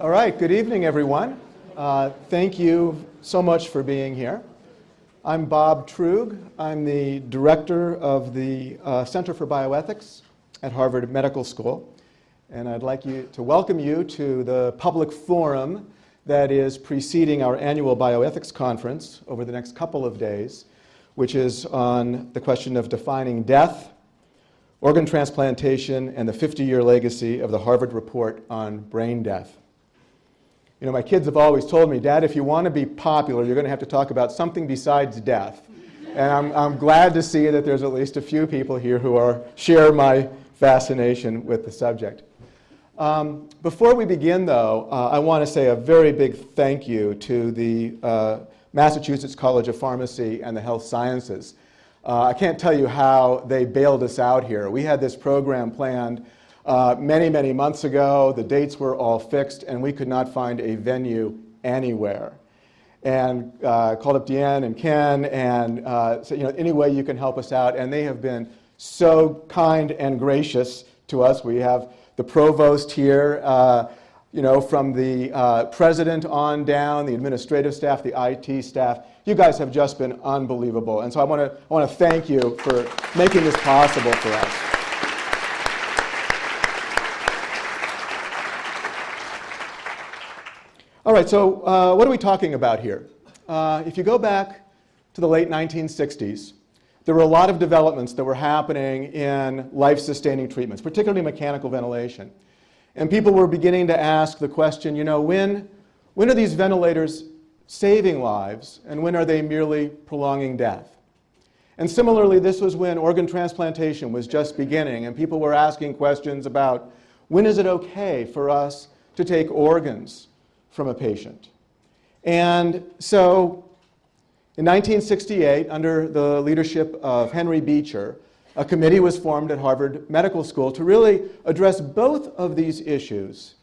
All right, good evening, everyone. Uh, thank you so much for being here. I'm Bob Truog. I'm the director of the uh, Center for Bioethics at Harvard Medical School. And I'd like you to welcome you to the public forum that is preceding our annual bioethics conference over the next couple of days, which is on the question of defining death, organ transplantation, and the 50-year legacy of the Harvard Report on Brain Death. You know, my kids have always told me, Dad, if you want to be popular, you're going to have to talk about something besides death. And I'm, I'm glad to see that there's at least a few people here who are, share my fascination with the subject. Um, before we begin, though, uh, I want to say a very big thank you to the uh, Massachusetts College of Pharmacy and the Health Sciences. Uh, I can't tell you how they bailed us out here. We had this program planned uh, many, many months ago, the dates were all fixed, and we could not find a venue anywhere. And uh, called up Deanne and Ken and uh, said, you know, any way you can help us out. And they have been so kind and gracious to us. We have the provost here, uh, you know, from the uh, president on down, the administrative staff, the IT staff. You guys have just been unbelievable. And so I want to I want to thank you for making this possible for us. All right, so uh, what are we talking about here? Uh, if you go back to the late 1960s, there were a lot of developments that were happening in life-sustaining treatments, particularly mechanical ventilation. And people were beginning to ask the question, you know, when, when are these ventilators saving lives and when are they merely prolonging death? And similarly, this was when organ transplantation was just beginning and people were asking questions about when is it okay for us to take organs from a patient. And so in 1968, under the leadership of Henry Beecher, a committee was formed at Harvard Medical School to really address both of these issues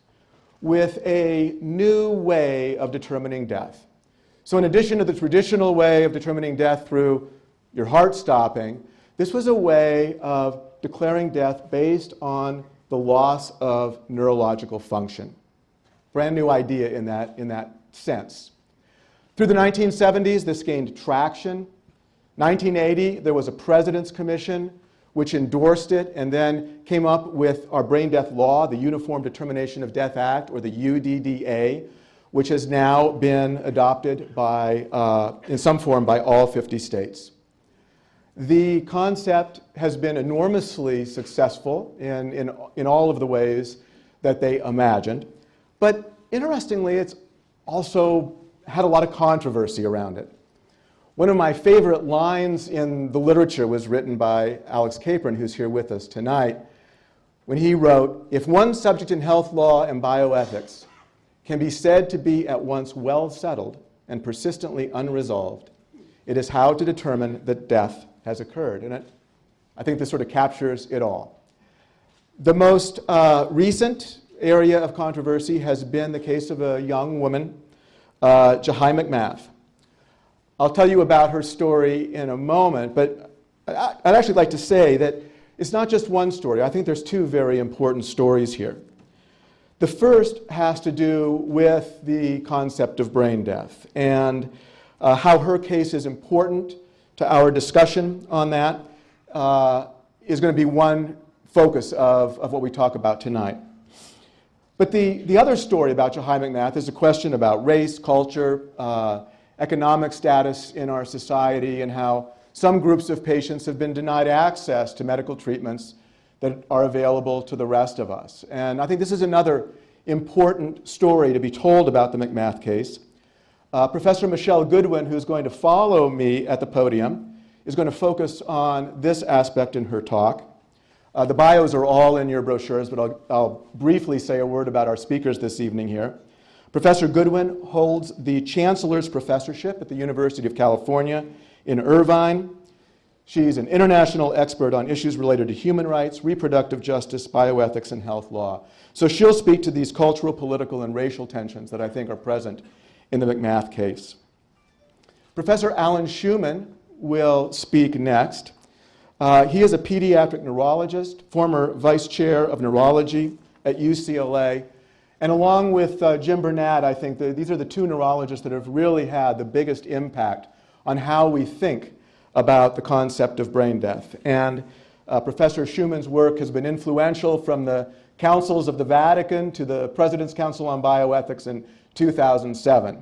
with a new way of determining death. So in addition to the traditional way of determining death through your heart stopping, this was a way of declaring death based on the loss of neurological function. Brand new idea in that, in that sense. Through the 1970s, this gained traction. 1980, there was a President's Commission which endorsed it and then came up with our brain death law, the Uniform Determination of Death Act, or the UDDA, which has now been adopted by, uh, in some form by all 50 states. The concept has been enormously successful in, in, in all of the ways that they imagined. But interestingly, it's also had a lot of controversy around it. One of my favorite lines in the literature was written by Alex Capron, who's here with us tonight, when he wrote, if one subject in health law and bioethics can be said to be at once well settled and persistently unresolved, it is how to determine that death has occurred. And it, I think this sort of captures it all. The most uh, recent area of controversy has been the case of a young woman, uh, Jahi McMath. I'll tell you about her story in a moment, but I'd actually like to say that it's not just one story. I think there's two very important stories here. The first has to do with the concept of brain death and uh, how her case is important to our discussion on that uh, is going to be one focus of, of what we talk about tonight. But the, the other story about Jahi McMath is a question about race, culture, uh, economic status in our society, and how some groups of patients have been denied access to medical treatments that are available to the rest of us. And I think this is another important story to be told about the McMath case. Uh, Professor Michele Goodwin, who's going to follow me at the podium, is going to focus on this aspect in her talk. Uh, the bios are all in your brochures, but I'll, I'll briefly say a word about our speakers this evening here. Professor Goodwin holds the Chancellor's Professorship at the University of California in Irvine. She's an international expert on issues related to human rights, reproductive justice, bioethics, and health law. So she'll speak to these cultural, political, and racial tensions that I think are present in the McMath case. Professor Alan Shewmon will speak next. Uh, he is a pediatric neurologist, former vice chair of neurology at UCLA, And along with uh, Jim Bernat, I think that these are the two neurologists that have really had the biggest impact on how we think about the concept of brain death. And uh, Professor Shewmon's work has been influential from the councils of the Vatican to the President's Council on Bioethics in 2007.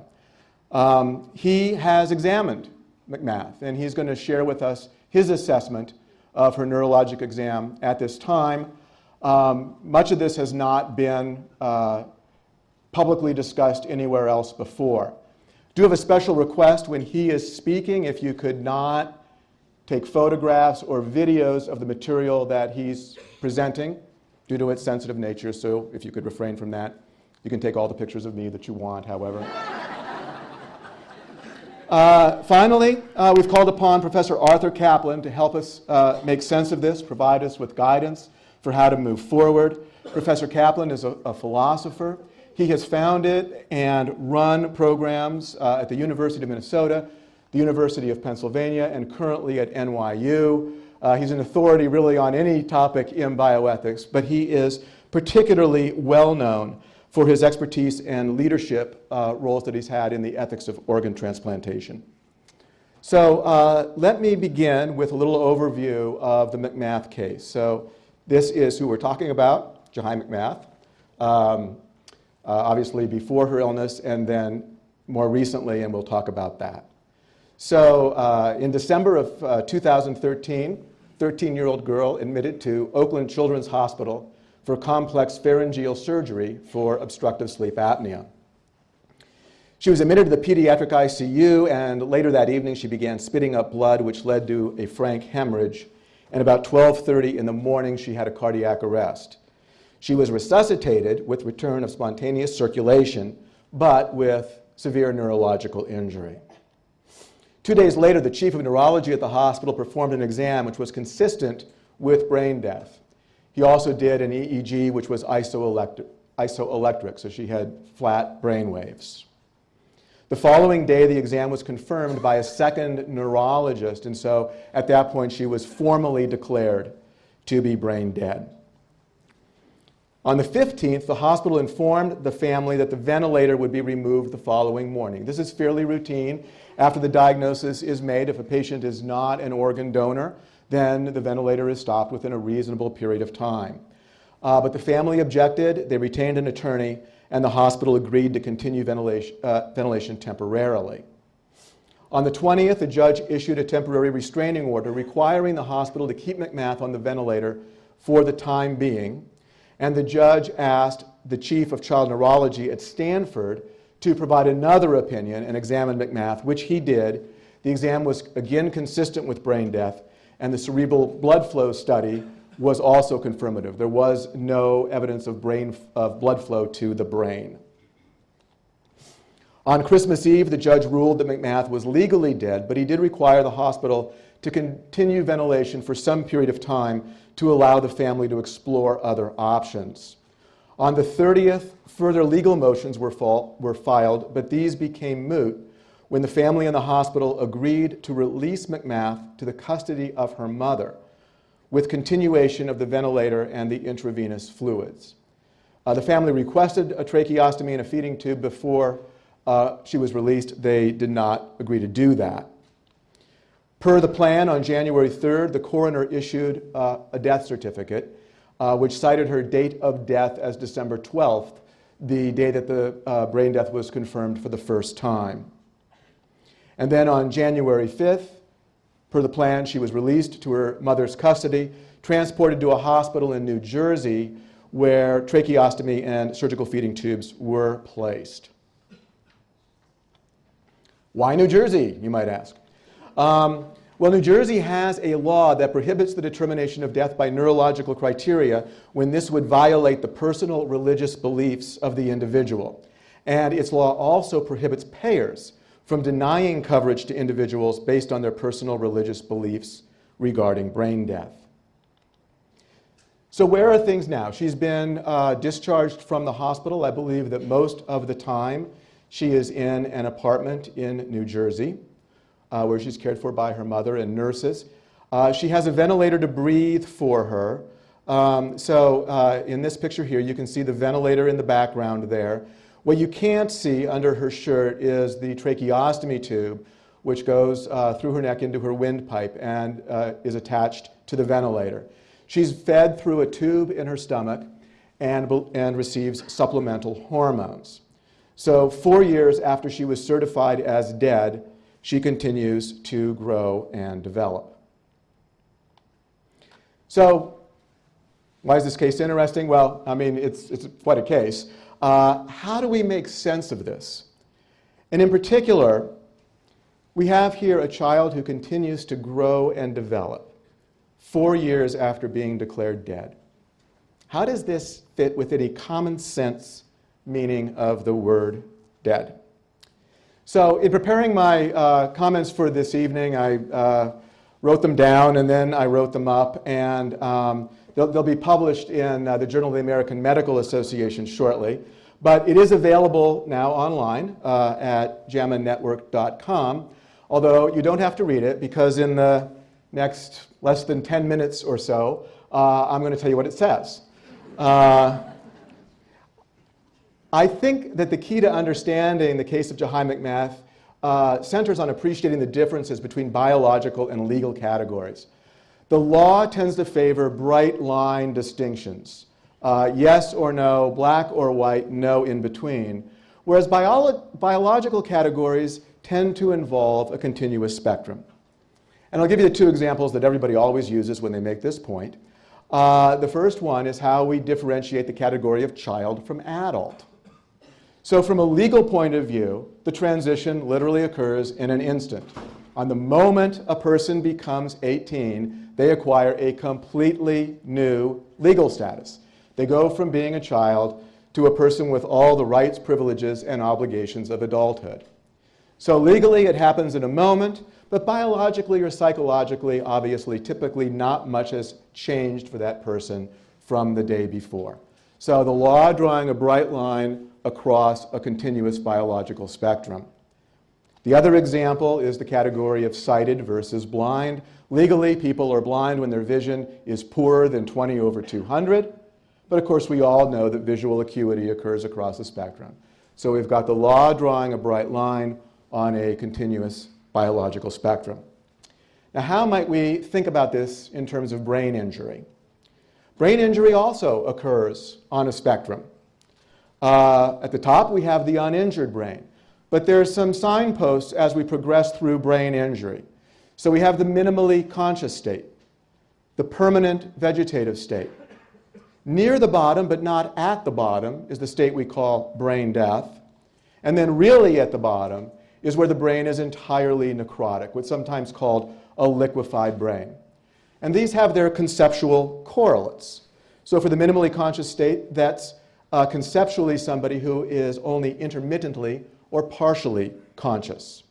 Um, he has examined McMath, and he's going to share with us his assessment of her neurologic exam at this time. Um, much of this has not been uh, publicly discussed anywhere else before. Do have a special request when he is speaking, if you could not take photographs or videos of the material that he's presenting due to its sensitive nature, so if you could refrain from that. You can take all the pictures of me that you want, however. Uh, finally, uh, we've called upon Professor Arthur Caplan to help us uh, make sense of this, provide us with guidance for how to move forward. Professor Caplan is a, a philosopher. He has founded and run programs uh, at the University of Minnesota, the University of Pennsylvania, and currently at NYU. Uh, he's an authority really on any topic in bioethics, but he is particularly well known for his expertise and leadership uh, roles that he's had in the ethics of organ transplantation. So uh, let me begin with a little overview of the McMath case. So this is who we're talking about, Jahi McMath, um, uh, obviously before her illness and then more recently, and we'll talk about that. So uh, in December of uh, 2013, 13-year-old girl admitted to Oakland Children's Hospital for complex pharyngeal surgery for obstructive sleep apnea. She was admitted to the pediatric ICU, and later that evening she began spitting up blood, which led to a frank hemorrhage. And about 12.30 in the morning, she had a cardiac arrest. She was resuscitated with return of spontaneous circulation, but with severe neurological injury. Two days later, the chief of neurology at the hospital performed an exam which was consistent with brain death. He also did an EEG, which was isoelectric, isoelectric so she had flat brain waves. The following day, the exam was confirmed by a second neurologist, and so at that point, she was formally declared to be brain dead. On the 15th, the hospital informed the family that the ventilator would be removed the following morning. This is fairly routine after the diagnosis is made if a patient is not an organ donor then the ventilator is stopped within a reasonable period of time. Uh, but the family objected, they retained an attorney, and the hospital agreed to continue ventilation, uh, ventilation temporarily. On the 20th, the judge issued a temporary restraining order requiring the hospital to keep McMath on the ventilator for the time being, and the judge asked the chief of child neurology at Stanford to provide another opinion and examine McMath, which he did. The exam was again consistent with brain death, and the cerebral blood flow study was also confirmative. There was no evidence of, brain, of blood flow to the brain. On Christmas Eve, the judge ruled that McMath was legally dead, but he did require the hospital to continue ventilation for some period of time to allow the family to explore other options. On the 30th, further legal motions were, were filed, but these became moot when the family and the hospital agreed to release McMath to the custody of her mother with continuation of the ventilator and the intravenous fluids. Uh, the family requested a tracheostomy and a feeding tube before uh, she was released. They did not agree to do that. Per the plan, on January 3rd, the coroner issued uh, a death certificate, uh, which cited her date of death as December 12th, the day that the uh, brain death was confirmed for the first time. And then on January 5th, per the plan, she was released to her mother's custody, transported to a hospital in New Jersey where tracheostomy and surgical feeding tubes were placed. Why New Jersey, you might ask? Um, well, New Jersey has a law that prohibits the determination of death by neurological criteria when this would violate the personal religious beliefs of the individual. And its law also prohibits payers from denying coverage to individuals based on their personal religious beliefs regarding brain death. So where are things now? She's been uh, discharged from the hospital. I believe that most of the time she is in an apartment in New Jersey uh, where she's cared for by her mother and nurses. Uh, she has a ventilator to breathe for her. Um, so uh, in this picture here, you can see the ventilator in the background there. What you can't see under her shirt is the tracheostomy tube, which goes uh, through her neck into her windpipe and uh, is attached to the ventilator. She's fed through a tube in her stomach and, and receives supplemental hormones. So four years after she was certified as dead, she continues to grow and develop. So why is this case interesting? Well, I mean, it's, it's quite a case. Uh, how do we make sense of this? And in particular, we have here a child who continues to grow and develop four years after being declared dead. How does this fit within a common sense meaning of the word dead? So in preparing my uh, comments for this evening, I uh, wrote them down and then I wrote them up and um, they'll, they'll, be published in uh, the Journal of the American Medical Association shortly. But it is available now online uh, at jamanetwork.com, although you don't have to read it because in the next less than 10 minutes or so, uh, I'm going to tell you what it says. Uh, I think that the key to understanding the case of Jahi McMath uh, centers on appreciating the differences between biological and legal categories. The law tends to favor bright line distinctions. Uh, yes or no, black or white, no in between. Whereas bio biological categories tend to involve a continuous spectrum. And I'll give you the two examples that everybody always uses when they make this point. Uh, the first one is how we differentiate the category of child from adult. So from a legal point of view, the transition literally occurs in an instant. On the moment a person becomes 18, they acquire a completely new legal status. They go from being a child to a person with all the rights, privileges, and obligations of adulthood. So legally, it happens in a moment, but biologically or psychologically, obviously, typically not much has changed for that person from the day before. So the law drawing a bright line across a continuous biological spectrum. The other example is the category of sighted versus blind. Legally, people are blind when their vision is poorer than 20 over 200. But of course, we all know that visual acuity occurs across the spectrum. So we've got the law drawing a bright line on a continuous biological spectrum. Now, how might we think about this in terms of brain injury? Brain injury also occurs on a spectrum. Uh, at the top, we have the uninjured brain. But there are some signposts as we progress through brain injury. So we have the minimally conscious state, the permanent vegetative state. Near the bottom, but not at the bottom, is the state we call brain death. And then really at the bottom is where the brain is entirely necrotic, what's sometimes called a liquefied brain. And these have their conceptual correlates. So for the minimally conscious state, that's uh, conceptually somebody who is only intermittently or partially conscious.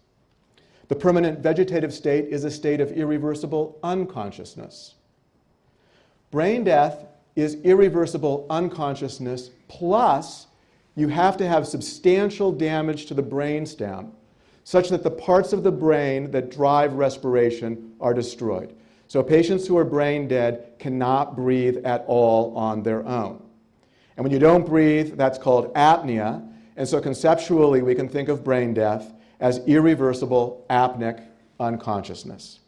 The permanent vegetative state is a state of irreversible unconsciousness. Brain death is irreversible unconsciousness plus you have to have substantial damage to the brainstem such that the parts of the brain that drive respiration are destroyed. So patients who are brain dead cannot breathe at all on their own. And when you don't breathe, that's called apnea. And so conceptually, we can think of brain death as irreversible apneic unconsciousness.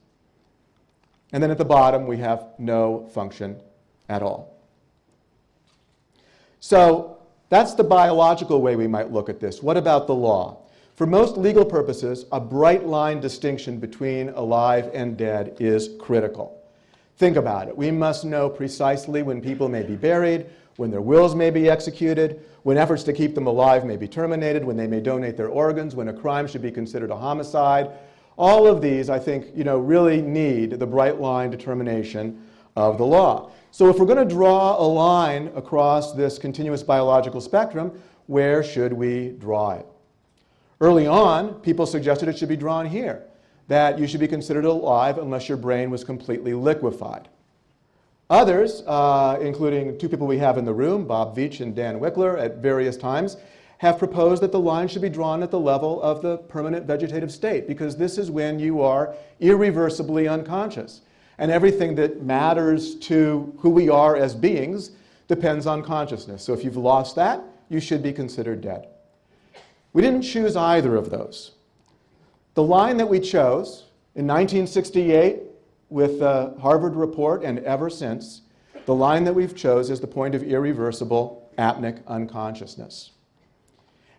And then at the bottom, we have no function at all. So that's the biological way we might look at this. What about the law? For most legal purposes, a bright line distinction between alive and dead is critical. Think about it. We must know precisely when people may be buried, when their wills may be executed, when efforts to keep them alive may be terminated, when they may donate their organs, when a crime should be considered a homicide. All of these, I think, you know, really need the bright line determination of the law. So if we're going to draw a line across this continuous biological spectrum, where should we draw it? Early on, people suggested it should be drawn here, that you should be considered alive unless your brain was completely liquefied. Others, uh, including two people we have in the room, Bob Veatch and Dan Wikler, at various times, have proposed that the line should be drawn at the level of the permanent vegetative state because this is when you are irreversibly unconscious. And everything that matters to who we are as beings depends on consciousness. So if you've lost that, you should be considered dead. We didn't choose either of those. The line that we chose in 1968 with the Harvard report and ever since, the line that we've chose is the point of irreversible apneic unconsciousness.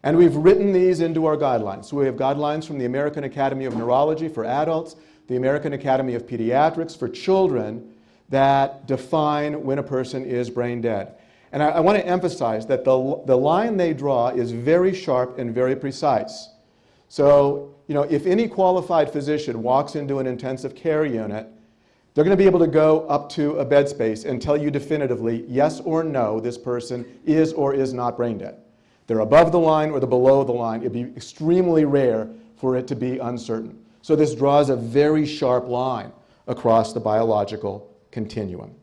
And we've written these into our guidelines. So we have guidelines from the American Academy of Neurology for adults, the American Academy of Pediatrics for children that define when a person is brain dead. And I, I want to emphasize that the, the line they draw is very sharp and very precise. So, you know, if any qualified physician walks into an intensive care unit, they're going to be able to go up to a bed space and tell you definitively, yes or no, this person is or is not brain dead. They're above the line or they're below the line. It'd be extremely rare for it to be uncertain. So this draws a very sharp line across the biological continuum.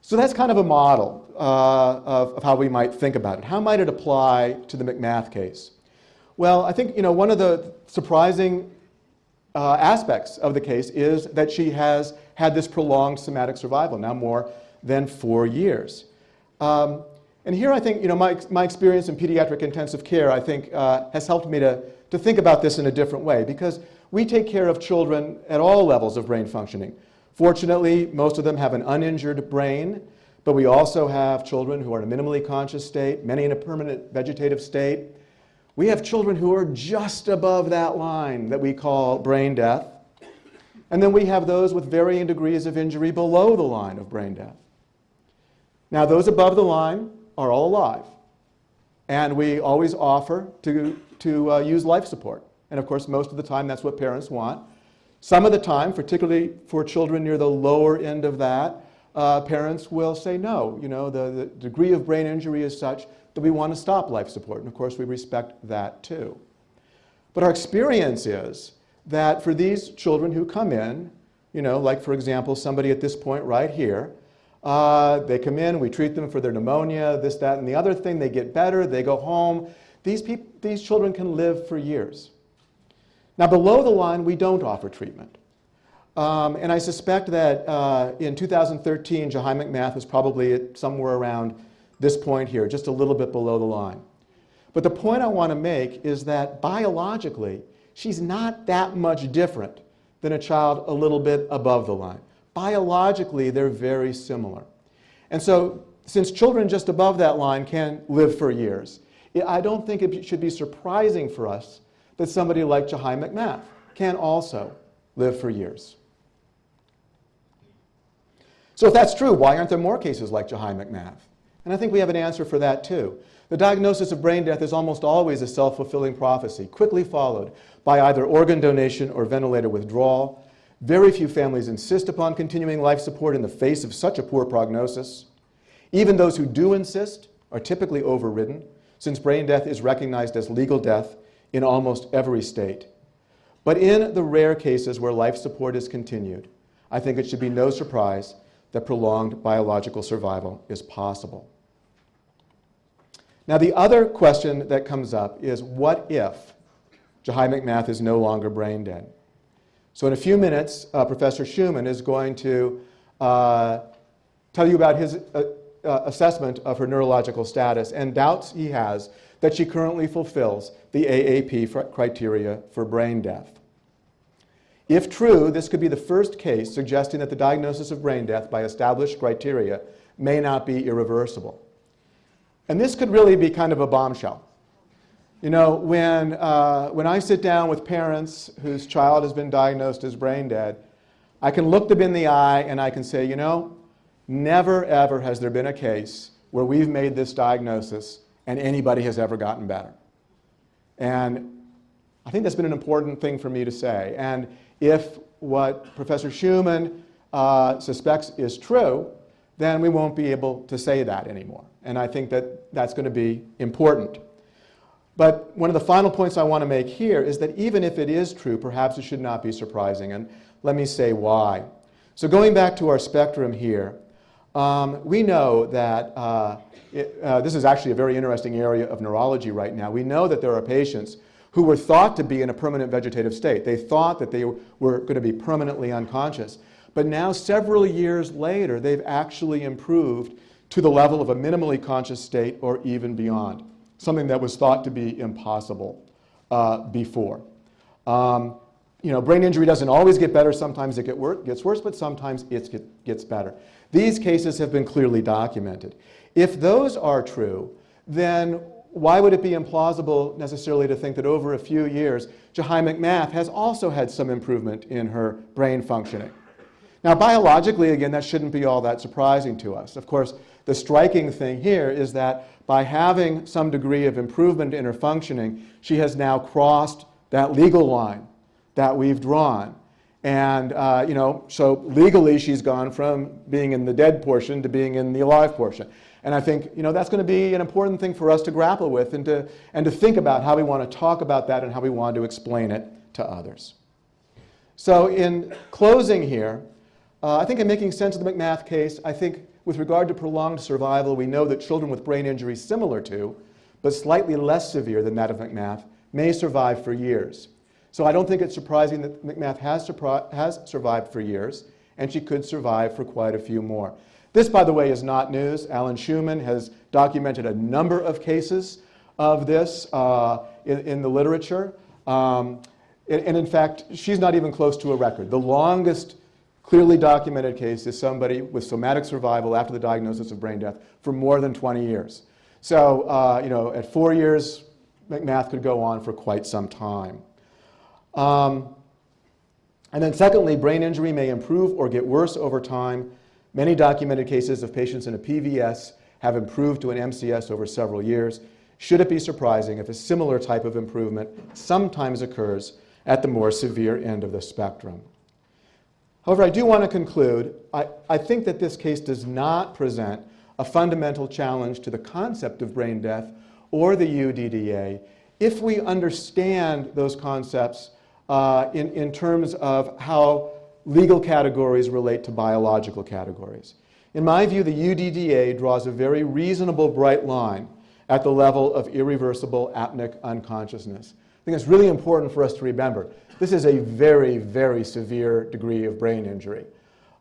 So that's kind of a model uh, of, of, how we might think about it. How might it apply to the McMath case? Well, I think you know, one of the surprising uh, aspects of the case is that she has had this prolonged somatic survival, now more than four years. Um, and here I think, you know, my, my experience in pediatric intensive care, I think, uh, has helped me to, to think about this in a different way because we take care of children at all levels of brain functioning. Fortunately, most of them have an uninjured brain, but we also have children who are in a minimally conscious state, many in a permanent vegetative state. We have children who are just above that line that we call brain death. And then we have those with varying degrees of injury below the line of brain death. Now, those above the line are all alive. And we always offer to, to uh, use life support. And of course, most of the time, that's what parents want. Some of the time, particularly for children near the lower end of that, uh, parents will say no. You know, the, the degree of brain injury is such that we want to stop life support. And of course, we respect that too. But our experience is that for these children who come in, you know, like for example, somebody at this point right here, uh, they come in, we treat them for their pneumonia, this, that, and the other thing. They get better, they go home. These, people, these children can live for years. Now, below the line, we don't offer treatment. Um, and I suspect that uh, in 2013, Jahi McMath was probably somewhere around this point here, just a little bit below the line. But the point I want to make is that biologically, she's not that much different than a child a little bit above the line biologically, they're very similar. And so, since children just above that line can live for years, I don't think it should be surprising for us that somebody like Jahi McMath can also live for years. So if that's true, why aren't there more cases like Jahi McMath? And I think we have an answer for that too. The diagnosis of brain death is almost always a self-fulfilling prophecy, quickly followed by either organ donation or ventilator withdrawal, very few families insist upon continuing life support in the face of such a poor prognosis. Even those who do insist are typically overridden, since brain death is recognized as legal death in almost every state. But in the rare cases where life support is continued, I think it should be no surprise that prolonged biological survival is possible. Now, the other question that comes up is what if Jahi McMath is no longer brain dead? So in a few minutes, uh, Professor Shewmon is going to uh, tell you about his uh, uh assessment of her neurological status and doubts he has that she currently fulfills the AAP criteria for brain death. If true, this could be the first case suggesting that the diagnosis of brain death by established criteria may not be irreversible. And this could really be kind of a bombshell. You know, when, uh, when I sit down with parents whose child has been diagnosed as brain dead, I can look them in the eye and I can say, you know, never ever has there been a case where we've made this diagnosis and anybody has ever gotten better. And I think that's been an important thing for me to say. And if what Professor Shewmon uh, suspects is true, then we won't be able to say that anymore. And I think that that's going to be important. But one of the final points I want to make here is that even if it is true, perhaps it should not be surprising. And let me say why. So going back to our spectrum here, um, we know that uh, it, uh, this is actually a very interesting area of neurology right now. We know that there are patients who who were thought to be in a permanent vegetative state. They thought that they were going to be permanently unconscious. But now, several years later, they've actually improved to the level of a minimally conscious state or even beyond, something that was thought to be impossible uh, before. Um, you know, brain injury doesn't always get better. Sometimes it get wor gets worse, but sometimes it get, gets better. These cases have been clearly documented. If those are true, then why would it be implausible necessarily to think that over a few years, Jahi McMath has also had some improvement in her brain functioning? Now, biologically, again, that shouldn't be all that surprising to us. Of course, the striking thing here is that by having some degree of improvement in her functioning, she has now crossed that legal line that we've drawn. And, uh, you know, so legally she's gone from being in the dead portion to being in the alive portion. And I think, you know, that's going to be an important thing for us to grapple with and to, and to think about how we want to talk about that and how we want to explain it to others. So in closing here, uh, I think in making sense of the McMath case, I think with regard to prolonged survival, we know that children with brain injuries similar to, but slightly less severe than that of McMath, may survive for years. So I don't think it's surprising that McMath has, has survived for years, and she could survive for quite a few more. This, by the way, is not news. Alan Shewmon has documented a number of cases of this uh, in, in, the literature. Um, and, and in fact, she's not even close to a record. The longest clearly documented case is somebody with somatic survival after the diagnosis of brain death for more than 20 years. So, uh, you know, at four years, McMath could go on for quite some time. Um, and then secondly, brain injury may improve or get worse over time. Many documented cases of patients in a PVS have improved to an MCS over several years. Should it be surprising if a similar type of improvement sometimes occurs at the more severe end of the spectrum? However, I do want to conclude, I, I think that this case does not present a fundamental challenge to the concept of brain death or the UDDA if we understand those concepts uh, in, in terms of how legal categories relate to biological categories. In my view, the UDDA draws a very reasonable bright line at the level of irreversible apneic unconsciousness. I think it's really important for us to remember. This is a very, very severe degree of brain injury.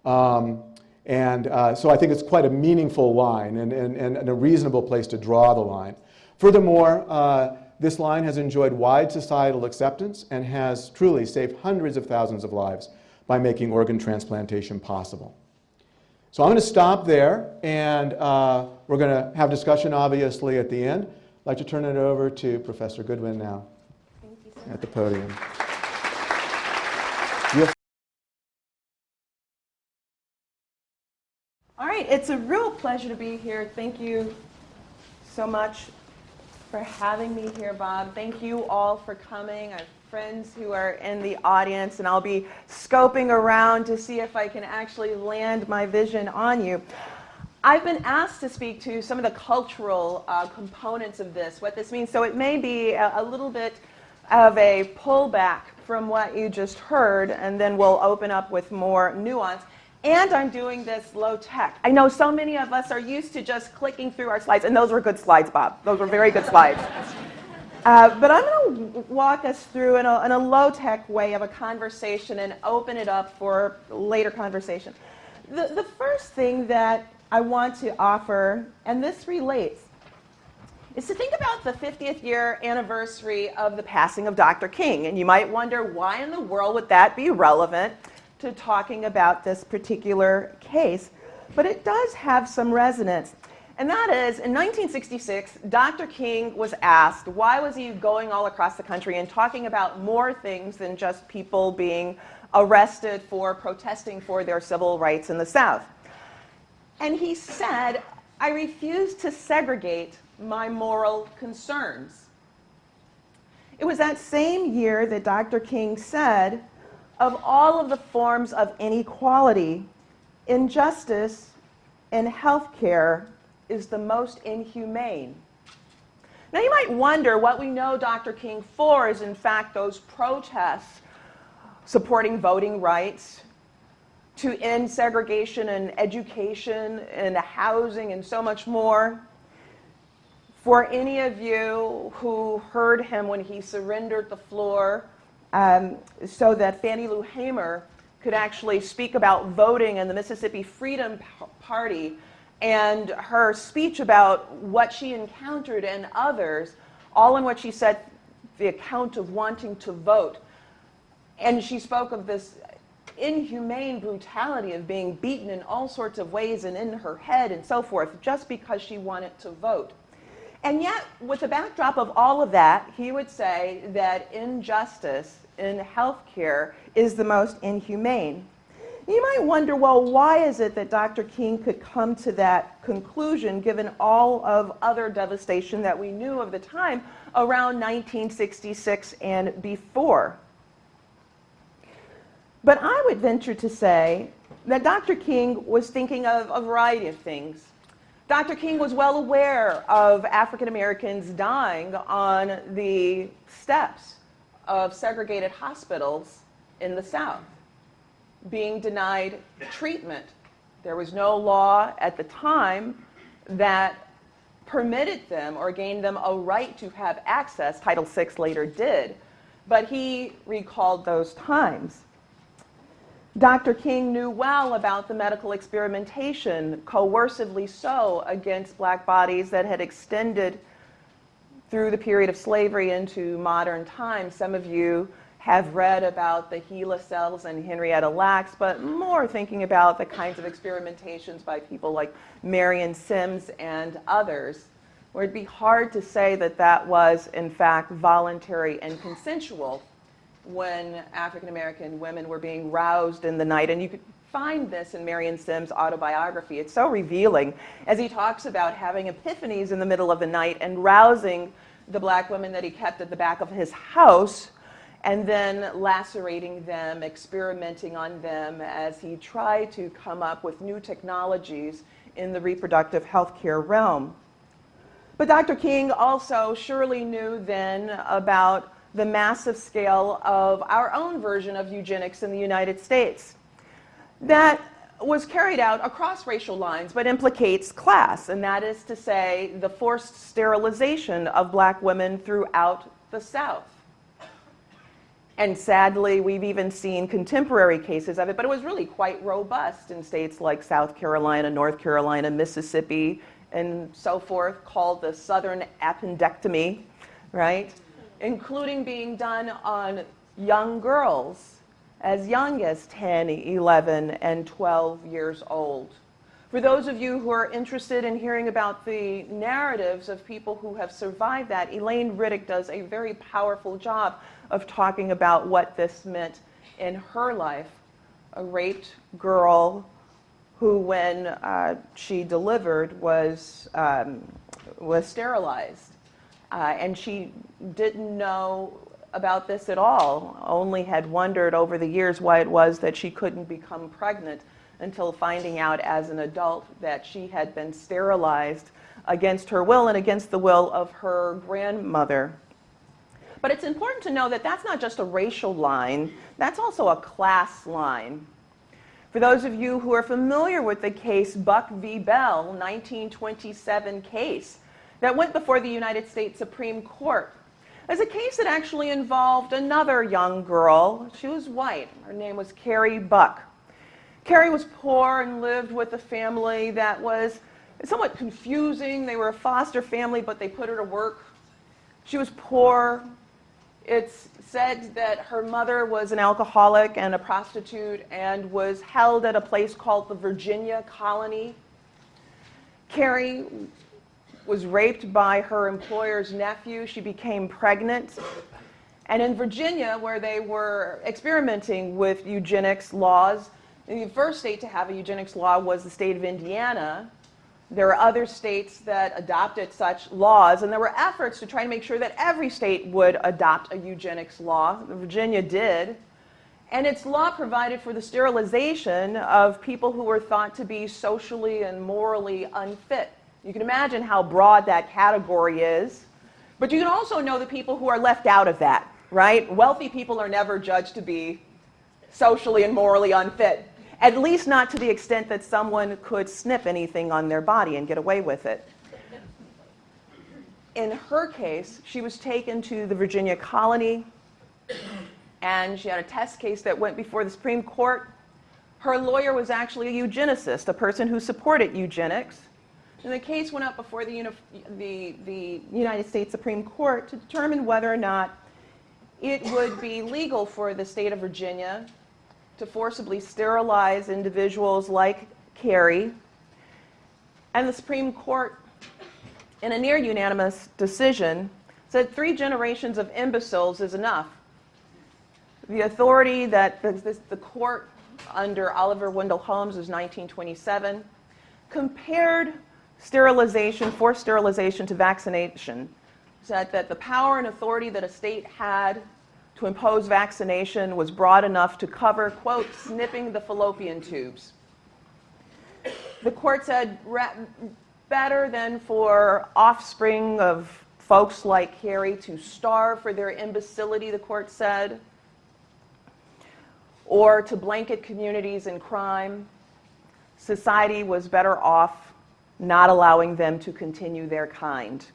Um, and uh, so I think it's quite a meaningful line and, and, and a reasonable place to draw the line. Furthermore, uh, this line has enjoyed wide societal acceptance and has truly saved hundreds of thousands of lives by making organ transplantation possible. So I'm going to stop there, and uh, we're going to have discussion, obviously, at the end. I'd like to turn it over to Professor Goodwin now at the podium. All right, it's a real pleasure to be here. Thank you so much for having me here, Bob. Thank you all for coming. I have friends who are in the audience, and I'll be scoping around to see if I can actually land my vision on you. I've been asked to speak to some of the cultural uh, components of this, what this means. So it may be a, a little bit of a pullback from what you just heard, and then we'll open up with more nuance. And I'm doing this low tech. I know so many of us are used to just clicking through our slides, and those were good slides, Bob. Those were very good slides. Uh, but I'm going to walk us through in a, in a low tech way of a conversation and open it up for later conversation. The, the first thing that I want to offer, and this relates, is to think about the 50th year anniversary of the passing of Dr. King. And you might wonder, why in the world would that be relevant to talking about this particular case, but it does have some resonance. And that is, in 1966, Dr. King was asked why was he going all across the country and talking about more things than just people being arrested for protesting for their civil rights in the South. And he said, I refuse to segregate my moral concerns. It was that same year that Dr. King said, of all of the forms of inequality, injustice in healthcare is the most inhumane. Now, you might wonder what we know Dr. King for is, in fact, those protests supporting voting rights, to end segregation in education and housing and so much more, For any of you who heard him when he surrendered the floor um, so that Fannie Lou Hamer could actually speak about voting in the Mississippi Freedom Party and her speech about what she encountered and others, all in what she said, the account of wanting to vote. And she spoke of this inhumane brutality of being beaten in all sorts of ways and in her head and so forth, just because she wanted to vote. And yet, with the backdrop of all of that, he would say that injustice in healthcare is the most inhumane. You might wonder, well, why is it that Dr. King could come to that conclusion given all of other devastation that we knew of the time around 1966 and before? But I would venture to say that Dr. King was thinking of a variety of things. Dr. King was well aware of African Americans dying on the steps of segregated hospitals in the South, being denied treatment. There was no law at the time that permitted them or gained them a right to have access. Title VI later did. But he recalled those times. Dr. King knew well about the medical experimentation, coercively so, against black bodies that had extended through the period of slavery into modern times. Some of you have read about the HeLa cells and Henrietta Lacks, but more thinking about the kinds of experimentations by people like Marion Sims and others, where it'd be hard to say that that was, in fact, voluntary and consensual when African American women were being roused in the night. And you could find this in Marion Sims' autobiography. It's so revealing as he talks about having epiphanies in the middle of the night and rousing the black women that he kept at the back of his house and then lacerating them, experimenting on them as he tried to come up with new technologies in the reproductive health care realm. But Dr. King also surely knew then about the massive scale of our own version of eugenics in the United States that was carried out across racial lines but implicates class, and that is to say the forced sterilization of black women throughout the South. And sadly, we've even seen contemporary cases of it, but it was really quite robust in states like South Carolina, North Carolina, Mississippi, and so forth, called the Southern appendectomy, right? Including being done on young girls as young as 10, 11, and 12 years old. For those of you who are interested in hearing about the narratives of people who have survived that, Elaine Riddick does a very powerful job of talking about what this meant in her life. A raped girl who, when uh, she delivered, was, um, was sterilized. Uh, and she didn't know about this at all, only had wondered over the years why it was that she couldn't become pregnant until finding out as an adult that she had been sterilized against her will and against the will of her grandmother. But it's important to know that that's not just a racial line, that's also a class line. For those of you who are familiar with the case Buck v. Bell, 1927 case, that went before the United States Supreme Court. Was a case that actually involved another young girl. She was white. Her name was Carrie Buck. Carrie was poor and lived with a family that was somewhat confusing. They were a foster family, but they put her to work. She was poor. It's said that her mother was an alcoholic and a prostitute and was held at a place called the Virginia Colony. Carrie was raped by her employer's nephew. She became pregnant. And in Virginia, where they were experimenting with eugenics laws, the first state to have a eugenics law was the state of Indiana. There are other states that adopted such laws, and there were efforts to try to make sure that every state would adopt a eugenics law. Virginia did. And its law provided for the sterilization of people who were thought to be socially and morally unfit you can imagine how broad that category is. But you can also know the people who are left out of that, right? Wealthy people are never judged to be socially and morally unfit, at least not to the extent that someone could snip anything on their body and get away with it. in her case, she was taken to the Virginia colony and she had a test case that went before the Supreme Court. Her lawyer was actually a eugenicist, a person who supported eugenics. And the case went up before the, the, the United States Supreme Court to determine whether or not it would be legal for the state of Virginia to forcibly sterilize individuals like Carrie. And the Supreme Court, in a near unanimous decision, said three generations of imbeciles is enough. The authority that the, the court under Oliver Wendell Holmes was 1927 compared sterilization, forced sterilization to vaccination, said that the power and authority that a state had to impose vaccination was broad enough to cover, quote, snipping the fallopian tubes. The court said better than for offspring of folks like Carrie to starve for their imbecility, the court said, or to blanket communities in crime. Society was better off not allowing them to continue their kind.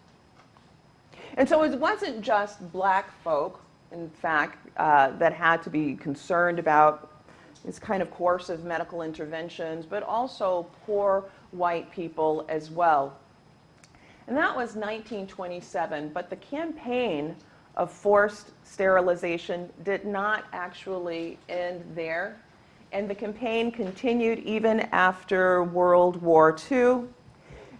And so it wasn't just black folk, in fact, uh, that had to be concerned about this kind of coercive medical interventions, but also poor white people as well. And that was 1927, but the campaign of forced sterilization did not actually end there. And the campaign continued even after World War II.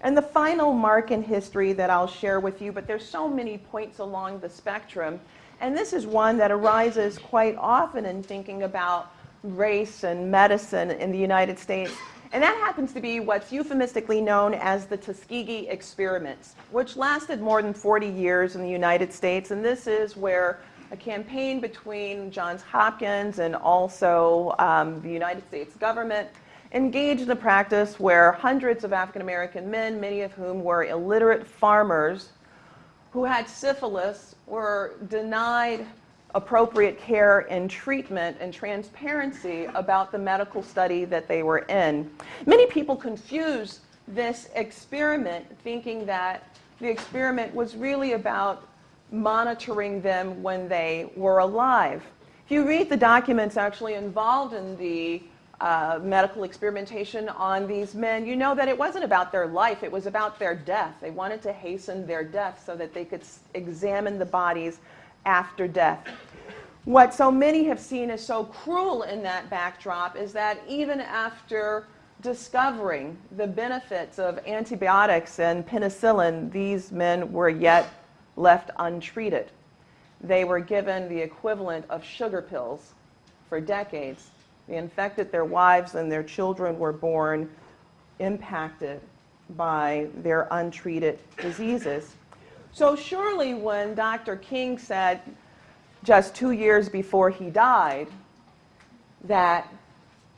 And the final mark in history that I'll share with you, but there's so many points along the spectrum, and this is one that arises quite often in thinking about race and medicine in the United States. And that happens to be what's euphemistically known as the Tuskegee experiments, which lasted more than 40 years in the United States. And this is where a campaign between Johns Hopkins and also um, the United States government engaged in a practice where hundreds of African American men, many of whom were illiterate farmers, who had syphilis were denied appropriate care and treatment and transparency about the medical study that they were in. Many people confuse this experiment thinking that the experiment was really about monitoring them when they were alive. If you read the documents actually involved in the uh, medical experimentation on these men, you know that it wasn't about their life, it was about their death. They wanted to hasten their death so that they could examine the bodies after death. What so many have seen as so cruel in that backdrop is that even after discovering the benefits of antibiotics and penicillin, these men were yet left untreated. They were given the equivalent of sugar pills for decades infected their wives and their children were born impacted by their untreated diseases. So surely when Dr. King said just two years before he died that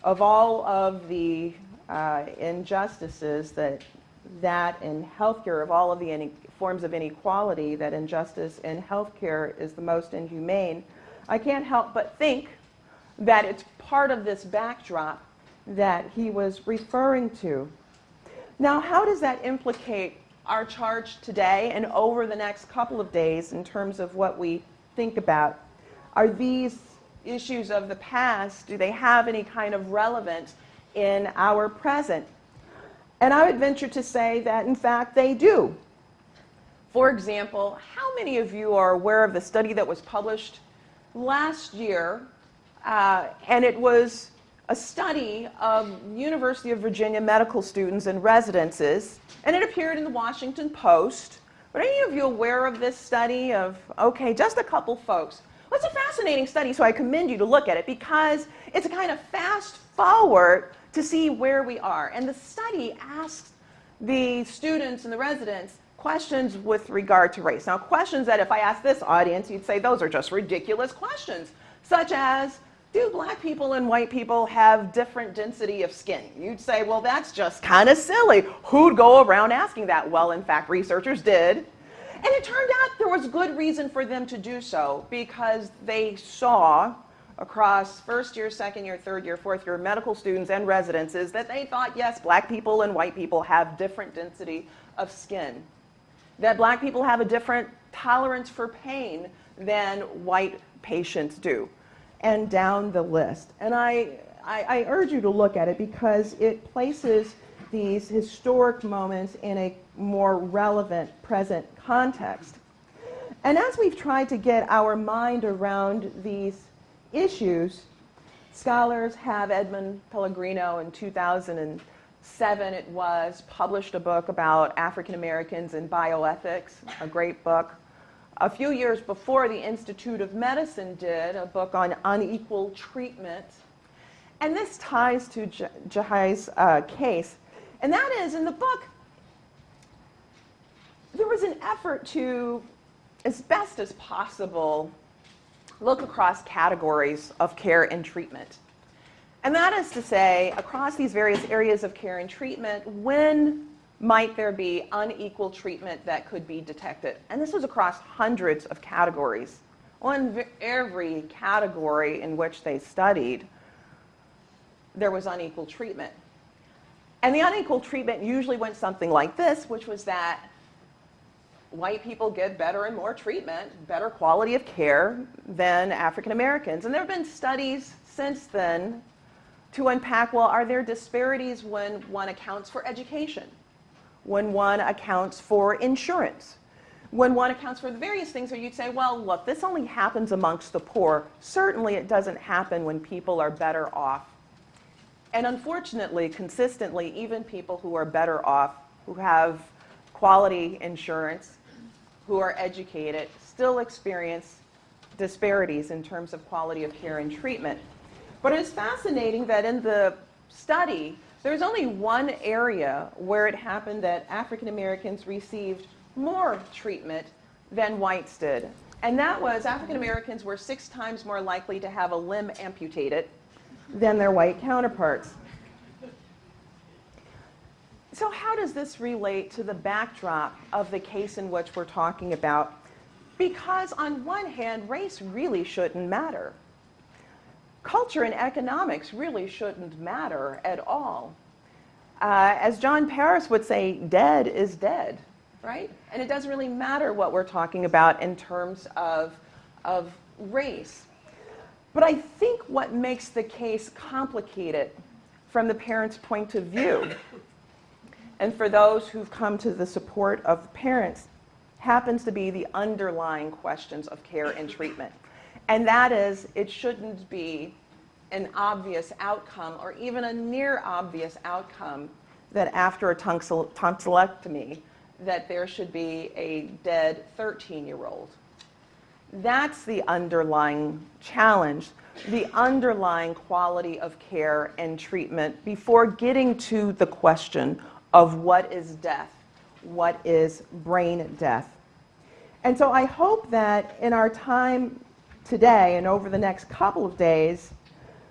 of all of the uh, injustices that that in healthcare, of all of the forms of inequality, that injustice in healthcare is the most inhumane, I can't help but think that it's part of this backdrop that he was referring to. Now, how does that implicate our charge today and over the next couple of days in terms of what we think about? Are these issues of the past, do they have any kind of relevance in our present? And I would venture to say that, in fact, they do. For example, how many of you are aware of the study that was published last year uh, and it was a study of University of Virginia medical students and residences, and it appeared in the Washington Post. Are any of you aware of this study of, okay, just a couple folks. Well, it's a fascinating study, so I commend you to look at it because it's a kind of fast forward to see where we are. And the study asks the students and the residents questions with regard to race. Now, questions that if I ask this audience, you'd say those are just ridiculous questions, such as, do black people and white people have different density of skin? You'd say, well, that's just kind of silly. Who'd go around asking that? Well, in fact, researchers did. And it turned out there was good reason for them to do so because they saw across first year, second year, third year, fourth year medical students and residences that they thought, yes, black people and white people have different density of skin. that black people have a different tolerance for pain than white patients do, and down the list. And I, I, I urge you to look at it because it places these historic moments in a more relevant present context. And as we've tried to get our mind around these issues, scholars have Edmund Pellegrino in 2007, it was, published a book about African Americans and bioethics, a great book. A few years before, the Institute of Medicine did a book on unequal treatment. And this ties to Jahi's uh, case. And that is, in the book, there was an effort to, as best as possible, look across categories of care and treatment. And that is to say, across these various areas of care and treatment, when might there be unequal treatment that could be detected? And this was across hundreds of categories. On every category in which they studied, there was unequal treatment. And the unequal treatment usually went something like this, which was that white people get better and more treatment, better quality of care than African Americans. And there have been studies since then to unpack well, are there disparities when one accounts for education? When one accounts for insurance, when one accounts for the various things where you'd say, well, look, this only happens amongst the poor. Certainly it doesn't happen when people are better off. And unfortunately, consistently, even people who are better off, who have quality insurance, who are educated, still experience disparities in terms of quality of care and treatment. But it's fascinating that in the study, there's only one area where it happened that African Americans received more treatment than whites did. And that was African Americans were six times more likely to have a limb amputated than their white counterparts. So, how does this relate to the backdrop of the case in which we're talking about? Because, on one hand, race really shouldn't matter culture and economics really shouldn't matter at all. Uh, as John Paris would say, dead is dead, right? And it doesn't really matter what we're talking about in terms of, of race. But I think what makes the case complicated from the parents' point of view, and for those who've come to the support of parents, happens to be the underlying questions of care and treatment. And that is, it shouldn't be an obvious outcome or even a near obvious outcome that after a tonsillectomy that there should be a dead 13-year-old. That's the underlying challenge, the underlying quality of care and treatment before getting to the question of what is death, what is brain death. And so I hope that in our time today and over the next couple of days,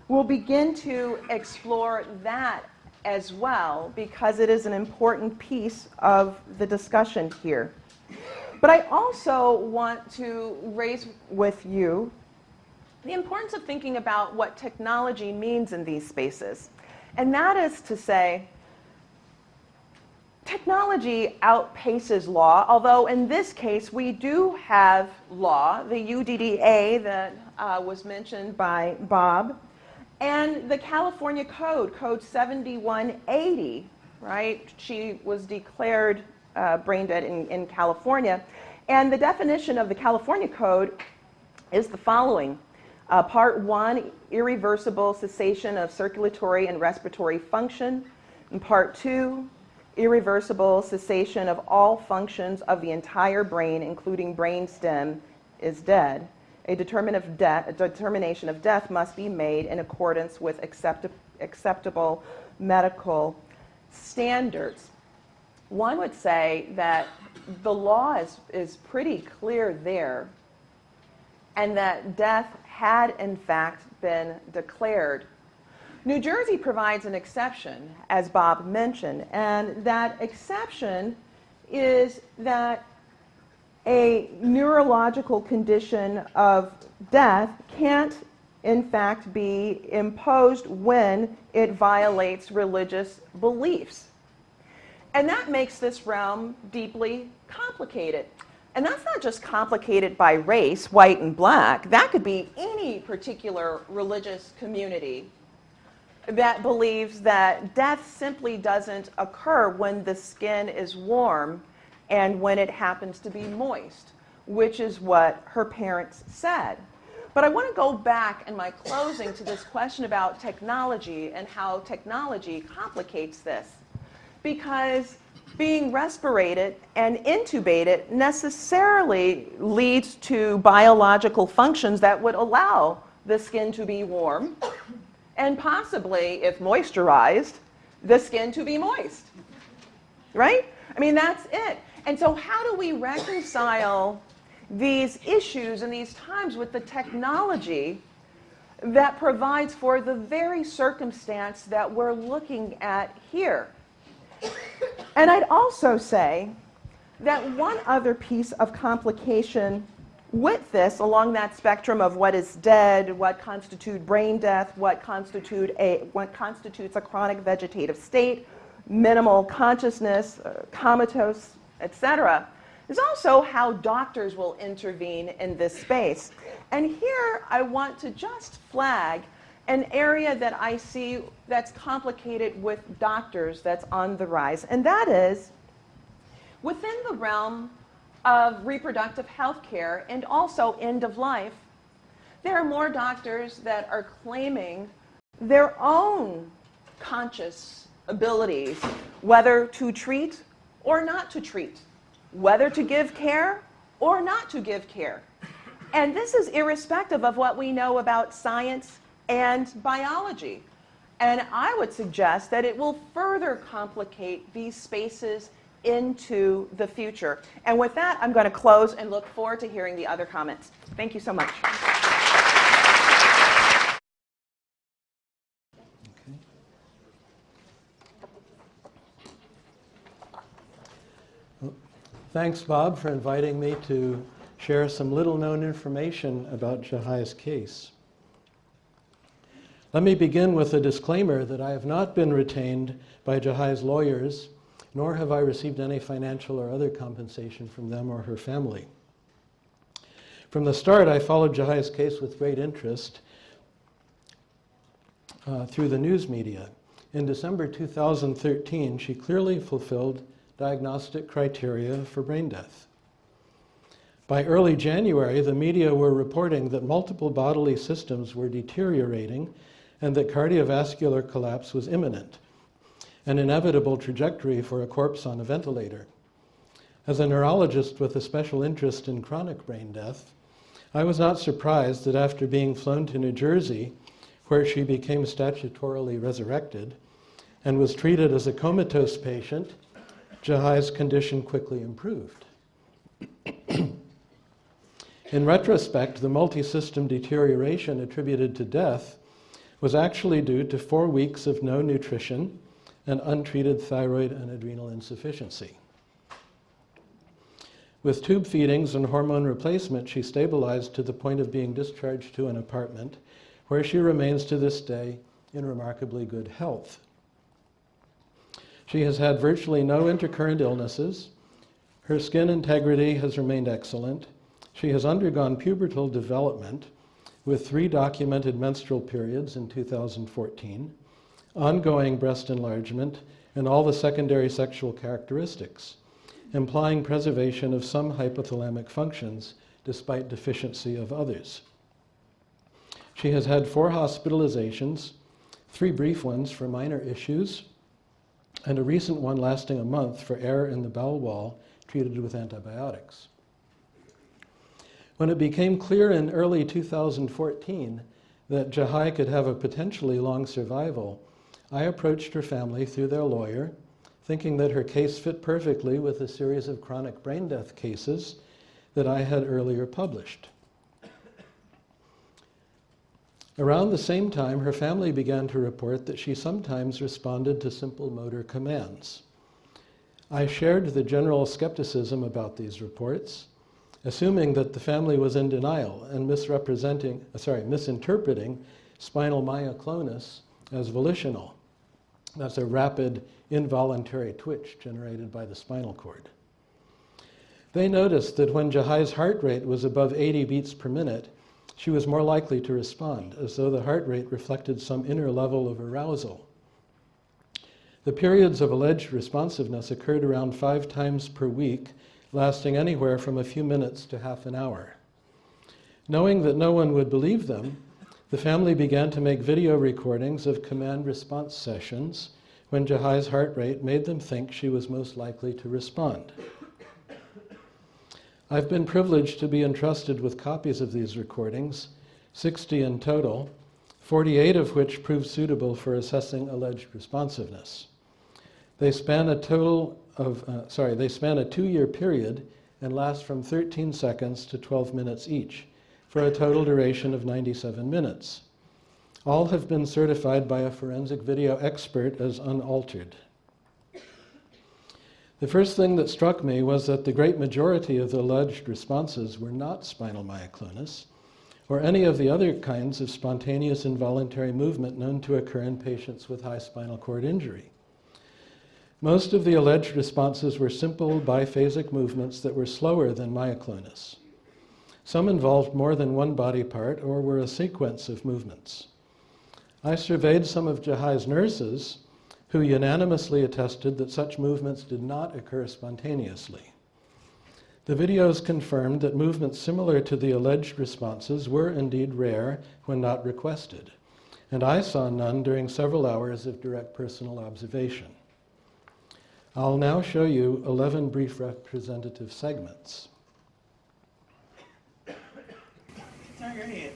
we'll begin to explore that as well because it is an important piece of the discussion here. But I also want to raise with you the importance of thinking about what technology means in these spaces. And that is to say, Technology outpaces law, although in this case we do have law, the UDDA that uh, was mentioned by Bob, and the California Code, Code 7180, right? She was declared uh, brain dead in, in California. And the definition of the California Code is the following. Uh, part one, irreversible cessation of circulatory and respiratory function. And part two, irreversible cessation of all functions of the entire brain, including brain stem, is dead. A, determin of a determination of death must be made in accordance with accept acceptable medical standards. One would say that the law is, is pretty clear there, and that death had in fact been declared New Jersey provides an exception, as Bob mentioned, and that exception is that a neurological condition of death can't, in fact, be imposed when it violates religious beliefs. And that makes this realm deeply complicated. And that's not just complicated by race, white and black. That could be any particular religious community that believes that death simply doesn't occur when the skin is warm and when it happens to be moist, which is what her parents said. But I want to go back in my closing to this question about technology and how technology complicates this. Because being respirated and intubated necessarily leads to biological functions that would allow the skin to be warm and possibly, if moisturized, the skin to be moist. Right? I mean, that's it. And so, how do we reconcile these issues and these times with the technology that provides for the very circumstance that we're looking at here? And I'd also say that one other piece of complication with this, along that spectrum of what is dead, what constitutes brain death, what, constitute a, what constitutes a chronic vegetative state, minimal consciousness, uh, comatose, etc., is also how doctors will intervene in this space. And here I want to just flag an area that I see that's complicated with doctors that's on the rise, and that is within the realm of reproductive health care and also end of life, there are more doctors that are claiming their own conscious abilities, whether to treat or not to treat, whether to give care or not to give care. And this is irrespective of what we know about science and biology. And I would suggest that it will further complicate these spaces into the future. And with that, I'm going to close and look forward to hearing the other comments. Thank you so much. Thanks, Bob, for inviting me to share some little known information about Jahi's case. Let me begin with a disclaimer that I have not been retained by Jahi's lawyers, nor have I received any financial or other compensation from them or her family. From the start, I followed Jahi's case with great interest uh, through the news media. In December 2013, she clearly fulfilled diagnostic criteria for brain death. By early January, the media were reporting that multiple bodily systems were deteriorating and that cardiovascular collapse was imminent, an inevitable trajectory for a corpse on a ventilator. As a neurologist with a special interest in chronic brain death, I was not surprised that after being flown to New Jersey, where she became statutorily resurrected and was treated as a comatose patient, Jahi's condition quickly improved. In retrospect, the multi-system deterioration attributed to death was actually due to four weeks of no nutrition and untreated thyroid and adrenal insufficiency. With tube feedings and hormone replacement, she stabilized to the point of being discharged to an apartment where she remains to this day in remarkably good health. She has had virtually no intercurrent illnesses. Her skin integrity has remained excellent. She has undergone pubertal development with three documented menstrual periods in 2014, ongoing breast enlargement, and all the secondary sexual characteristics, implying preservation of some hypothalamic functions despite deficiency of others. She has had four hospitalizations, three brief ones for minor issues, and a recent one lasting a month for error in the bowel wall treated with antibiotics. When it became clear in early 2014 that Jahi could have a potentially long survival, I approached her family through their lawyer, thinking that her case fit perfectly with a series of chronic brain death cases that I had earlier published. Around the same time, her family began to report that she sometimes responded to simple motor commands. I shared the general skepticism about these reports assuming that the family was in denial and misrepresenting, sorry, misinterpreting spinal myoclonus as volitional. That's a rapid involuntary twitch generated by the spinal cord. They noticed that when Jahi's heart rate was above 80 beats per minute, she was more likely to respond, as though the heart rate reflected some inner level of arousal. The periods of alleged responsiveness occurred around five times per week, lasting anywhere from a few minutes to half an hour. Knowing that no one would believe them, the family began to make video recordings of command response sessions when Jahi's heart rate made them think she was most likely to respond. I've been privileged to be entrusted with copies of these recordings, 60 in total, 48 of which proved suitable for assessing alleged responsiveness. They span a total of, uh, sorry, they span a two-year period and last from 13 seconds to 12 minutes each, for a total duration of 97 minutes. All have been certified by a forensic video expert as unaltered. The first thing that struck me was that the great majority of the alleged responses were not spinal myoclonus or any of the other kinds of spontaneous involuntary movement known to occur in patients with high spinal cord injury. Most of the alleged responses were simple biphasic movements that were slower than myoclonus. Some involved more than one body part or were a sequence of movements. I surveyed some of Jahi's nurses who unanimously attested that such movements did not occur spontaneously. The videos confirmed that movements similar to the alleged responses were indeed rare when not requested, and I saw none during several hours of direct personal observation. I'll now show you 11 brief representative segments. Turn your head.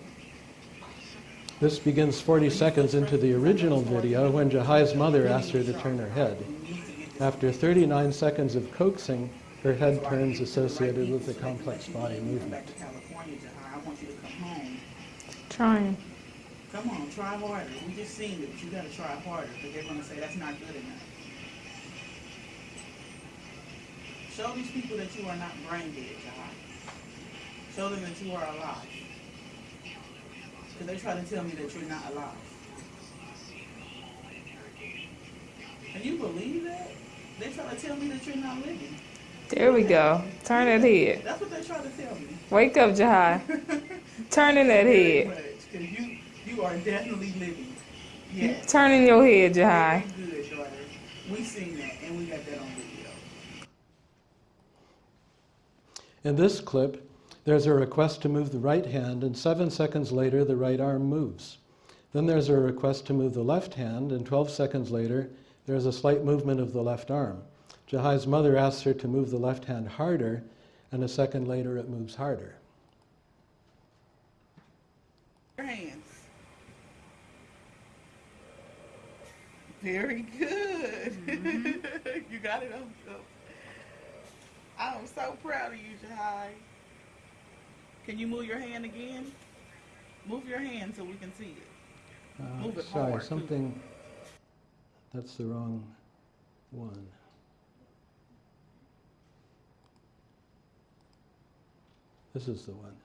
This begins 40 seconds into the original video when Jahi's mother asked her to turn her head. After 39 seconds of coaxing, her head turns associated with the complex body movement. Back to California, Jahi. I want you to come home. Trying. Come on, try harder. We just seen it, but you gotta try harder because they're gonna say that's not good enough. Show these people that you are not brain dead, Jahi. Show them that you are alive. Because they're trying to tell me that you're not alive. Can you believe that? They're trying to tell me that you're not living. There we go. Turn that head. That's what they're trying to tell me. Wake up, Jahi. Turning that head. much, 'cause you, you are definitely living. Yes. Turning your head, Jahi. Very good, daughter. We seen that and we got that on video. In this clip, there's a request to move the right hand, and seven seconds later, the right arm moves. Then there's a request to move the left hand, and 12 seconds later, there's a slight movement of the left arm. Jahi's mother asks her to move the left hand harder, and a second later, it moves harder. Your hands. Very good. Mm-hmm. you got it on film. I'm so proud of you, Jahi. Can you move your hand again? Move your hand so we can see it. Uh, Move it sorry, hard, too. something. That's the wrong one. This is the one.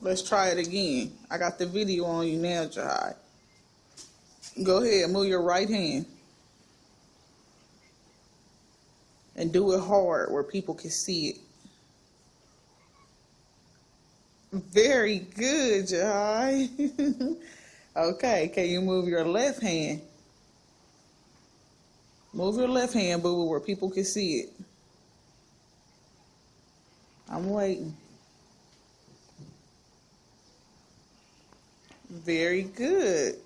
Let's try it again. I got the video on you now, Jahi. Go ahead, move your right hand. And do it hard where people can see it. Very good, Jahi. okay, can you move your left hand? Move your left hand, boo, where people can see it. I'm waiting. Very good.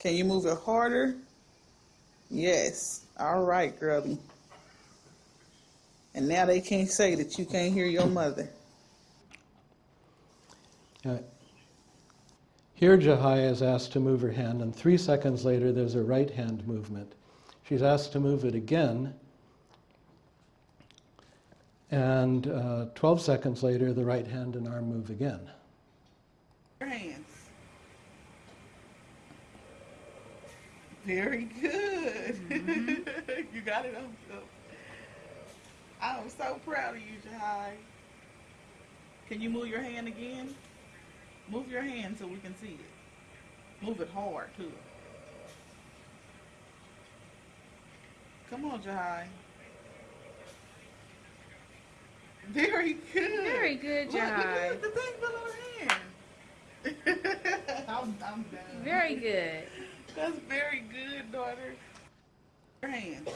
Can you move it harder? Yes. All right, girlie. And now they can't say that you can't hear your mother. Uh, Here, Jahi is asked to move her hand, and three seconds later, there's a right hand movement. She's asked to move it again, and uh, 12 seconds later, the right hand and arm move again. Your hands. Very good. you got it on film. I'm so proud of you, Jahi. Can you move your hand again? Move your hand so we can see it. Move it hard, too. Come on, Jahi. Very good. Very good, Look, look, Jahi. look, the thing fell on her hand. I'm, I'm done. Very good. That's very good, daughter. Your hand.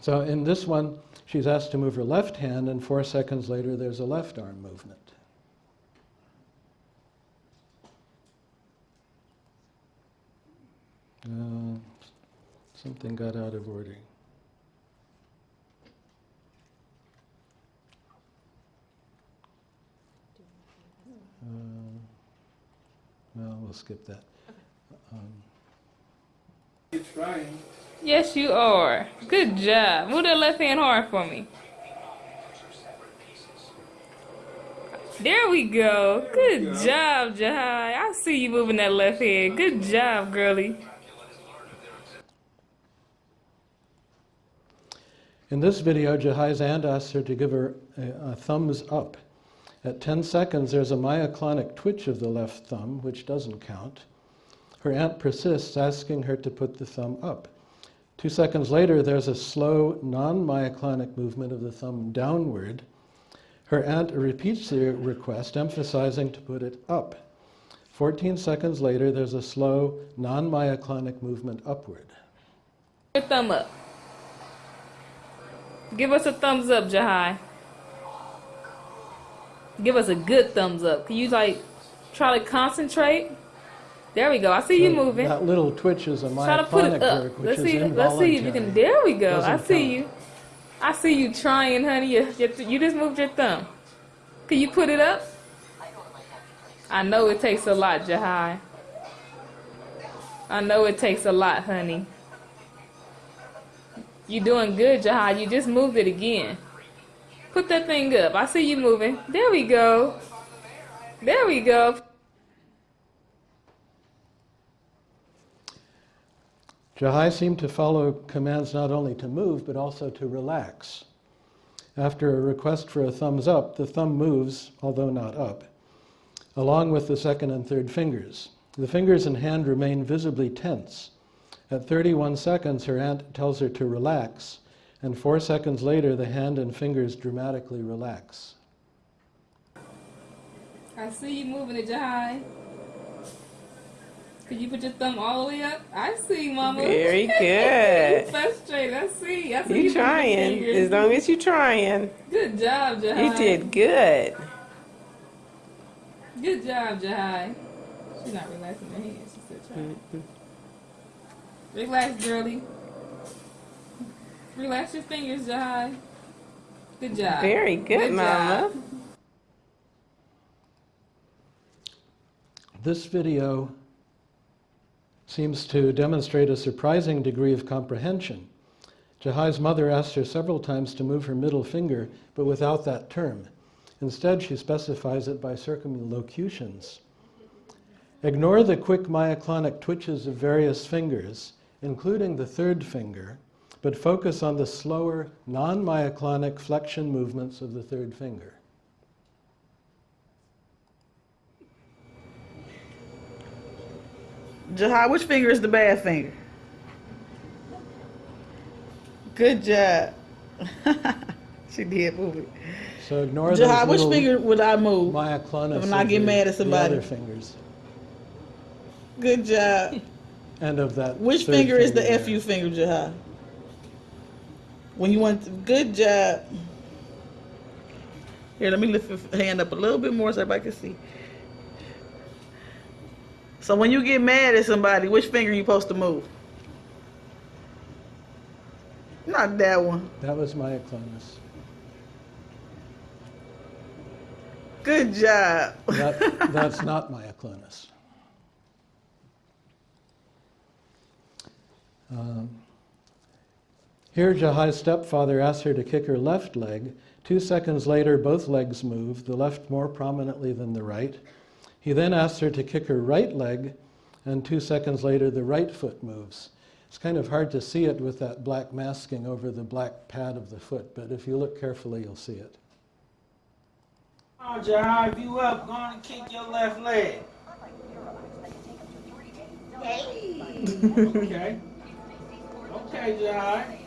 So in this one, she's asked to move her left hand, and four seconds later, there's a left arm movement. Uh, something got out of order. Uh, well, we'll skip that. Um, Yes, you are. Good job. Move that left hand hard for me. There we go. Good job, Jahi. I see you moving that left hand. Good job, girlie. In this video, Jahi's aunt asks her to give her a, a thumbs up. At 10 seconds, there's a myoclonic twitch of the left thumb, which doesn't count. Her aunt persists, asking her to put the thumb up. Two seconds later, there's a slow, non myoclonic movement of the thumb downward. Her aunt repeats the request, emphasizing to put it up. 14 seconds later, there's a slow, non myoclonic movement upward. Your thumb up. Give us a thumbs up, Jahi. Give us a good thumbs up. Can you like try to concentrate? There we go. I see you moving. That little twitch is a Try to put myoclonic it up. jerk, which Let's is see. Let's see if you can. There we go. I see count. you. I see you trying, honey. You, you, you just moved your thumb. Can you put it up? I know it takes a lot, Jahi. I know it takes a lot, honey. You're doing good, Jahi. You just moved it again. Put that thing up. I see you moving. There we go. There we go. Jahi seemed to follow commands not only to move, but also to relax. After a request for a thumbs up, the thumb moves, although not up, along with the second and third fingers. The fingers and hand remain visibly tense. At 31 seconds, her aunt tells her to relax, and four seconds later, the hand and fingers dramatically relax. I see you moving it, Jahi. Could you put your thumb all the way up? I see, Mama. Very good. you good. frustrated. I see. I see You moving trying. As long as you're trying. Good job, Jahi. You did good. Good job, Jahi. She's not relaxing her hands. She's still trying. Relax, girlie. Relax your fingers, Jahi. Good job. Very good, Good Mama. job. This video seems to demonstrate a surprising degree of comprehension. Jahi's mother asked her several times to move her middle finger, but without that term. Instead, she specifies it by circumlocutions. Ignore the quick myoclonic twitches of various fingers, including the third finger, but focus on the slower, non myoclonic flexion movements of the third finger. Jahi, which finger is the bad finger? Good job. she did move it. So ignore Jahi, those which finger would I move? Maya myoclonus When I get mad at the somebody. other fingers. Good job. And of that. Which third finger is the there. FU finger, Jahi? When you want, to, good job. Here, let me lift your hand up a little bit more so everybody can see. So when you get mad at somebody, which finger you supposed to move? Not that one. That was myoclonus. Good job. That, that's not myoclonus. Um, here, Jahi's stepfather asks her to kick her left leg. Two seconds later, both legs move, the left more prominently than the right. He then asks her to kick her right leg, and two seconds later, the right foot moves. It's kind of hard to see it with that black masking over the black pad of the foot, but if you look carefully, you'll see it. Roger, you up? Go on and kick your left leg. Hey. okay. Okay, Jai.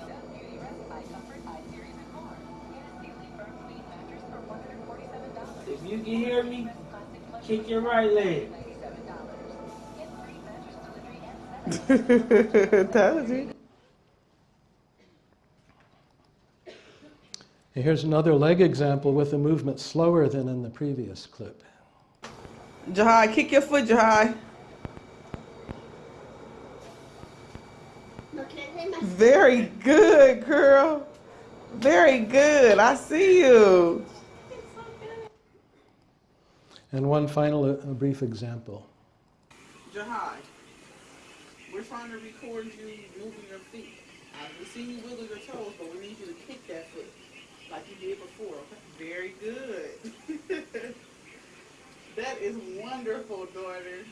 If you can hear me, kick your right leg. Told you. Here's another leg example with a movement slower than in the previous clip. Jahi, kick your foot, Jahi. Very good, girl. Very good. I see you. And one final, uh, a brief example. Jahi, we're trying to record you moving your feet. I've seen you wiggle your toes, but we need you to kick that foot like you did before. Very good. that is wonderful, daughter.